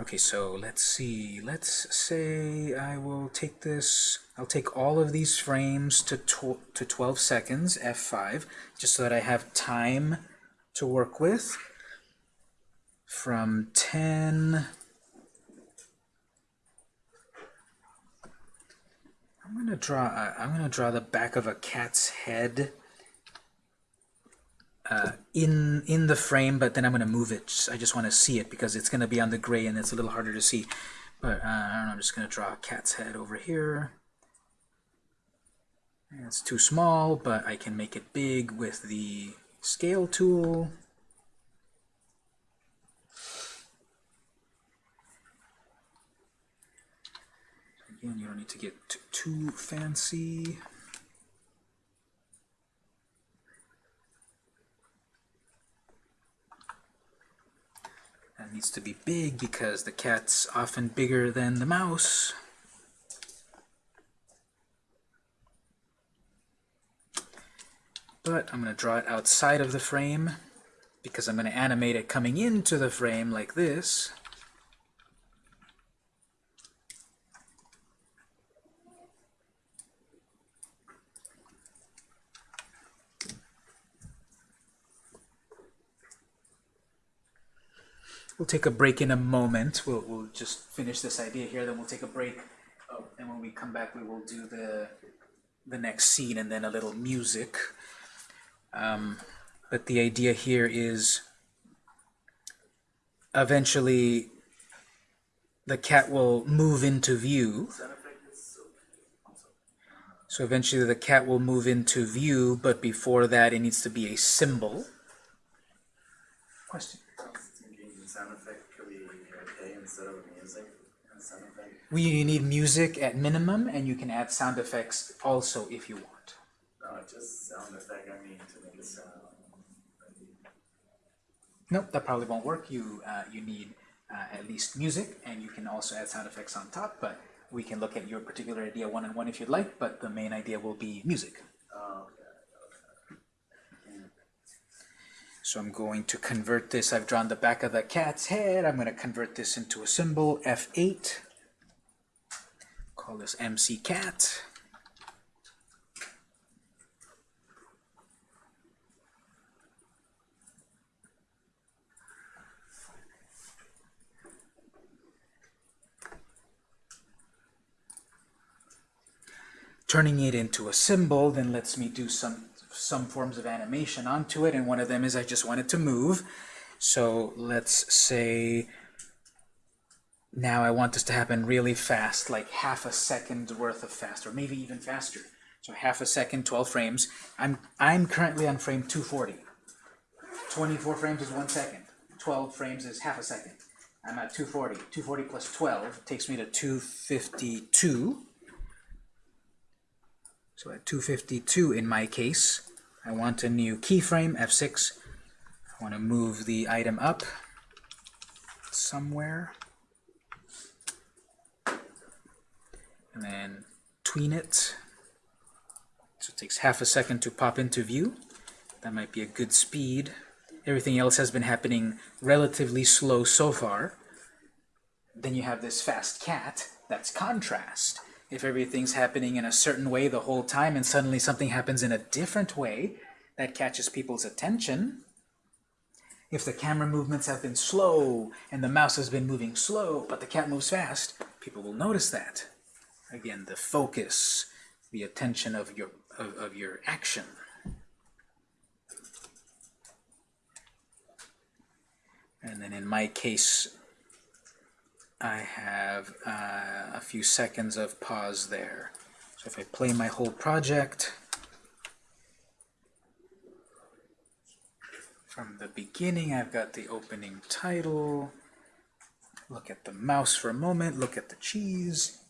Okay, so let's see. Let's say I will take this, I'll take all of these frames to, tw to 12 seconds, F5, just so that I have time to work with. From 10, I'm gonna draw. I'm gonna draw the back of a cat's head uh, in in the frame, but then I'm gonna move it. I just want to see it because it's gonna be on the gray and it's a little harder to see. But uh, I don't know. I'm just gonna draw a cat's head over here. It's too small, but I can make it big with the scale tool. Again, you don't need to get too fancy. That needs to be big because the cat's often bigger than the mouse. But I'm going to draw it outside of the frame because I'm going to animate it coming into the frame like this. We'll take a break in a moment. We'll, we'll just finish this idea here, then we'll take a break. Oh, and when we come back, we will do the, the next scene and then a little music. Um, but the idea here is eventually the cat will move into view. So eventually the cat will move into view, but before that it needs to be a symbol. Question? I was thinking the sound effect could be okay instead of music and sound effect. We need music at minimum, and you can add sound effects also if you want. No, just sound effect, I mean, to make it sound. Nope, that probably won't work. You uh, you need uh, at least music, and you can also add sound effects on top. But we can look at your particular idea one on one if you'd like. But the main idea will be music. Oh, okay, So I'm going to convert this. I've drawn the back of the cat's head. I'm going to convert this into a symbol, F8. Call this MC cat. Turning it into a symbol then lets me do some some forms of animation onto it, and one of them is I just want it to move. So let's say now I want this to happen really fast, like half a second worth of fast, or maybe even faster. So half a second, 12 frames. I'm, I'm currently on frame 240. 24 frames is one second. 12 frames is half a second. I'm at 240. 240 plus 12 takes me to 252. So at 252 in my case, I want a new keyframe, F6. I want to move the item up somewhere. And then tween it. So it takes half a second to pop into view. That might be a good speed. Everything else has been happening relatively slow so far. Then you have this fast cat, that's contrast. If everything's happening in a certain way the whole time and suddenly something happens in a different way, that catches people's attention. If the camera movements have been slow and the mouse has been moving slow, but the cat moves fast, people will notice that. Again, the focus, the attention of your of, of your action. And then in my case, I have uh, a few seconds of pause there. So if I play my whole project from the beginning, I've got the opening title. Look at the mouse for a moment, look at the cheese.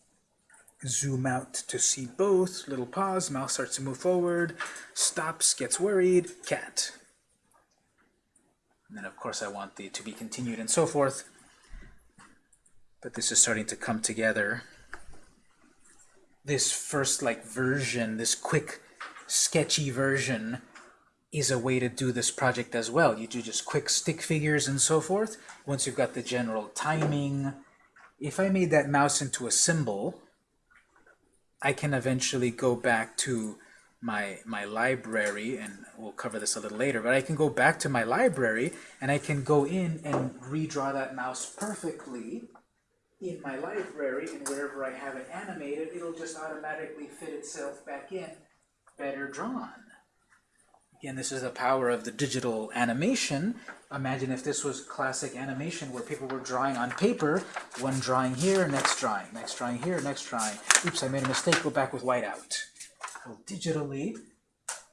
Zoom out to see both, little pause, mouse starts to move forward, stops, gets worried, cat. And then of course I want the to be continued and so forth. But this is starting to come together. This first like version, this quick sketchy version is a way to do this project as well. You do just quick stick figures and so forth. Once you've got the general timing, if I made that mouse into a symbol, I can eventually go back to my my library, and we'll cover this a little later, but I can go back to my library and I can go in and redraw that mouse perfectly in my library, and wherever I have it animated, it'll just automatically fit itself back in, better drawn. Again, this is the power of the digital animation. Imagine if this was classic animation where people were drawing on paper, one drawing here, next drawing, next drawing here, next drawing. Oops, I made a mistake, go back with whiteout. Well, digitally,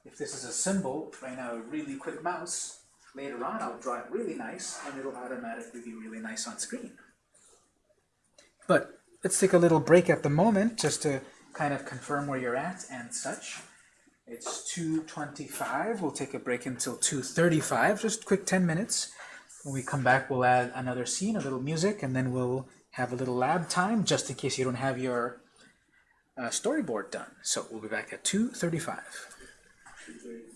if this is a symbol, right now a really quick mouse, later on I'll draw it really nice and it'll automatically be really nice on screen. But let's take a little break at the moment just to kind of confirm where you're at and such. It's 2.25, we'll take a break until 2.35, just quick 10 minutes. When we come back, we'll add another scene, a little music, and then we'll have a little lab time, just in case you don't have your uh, storyboard done. So we'll be back at 2.35. Two thirty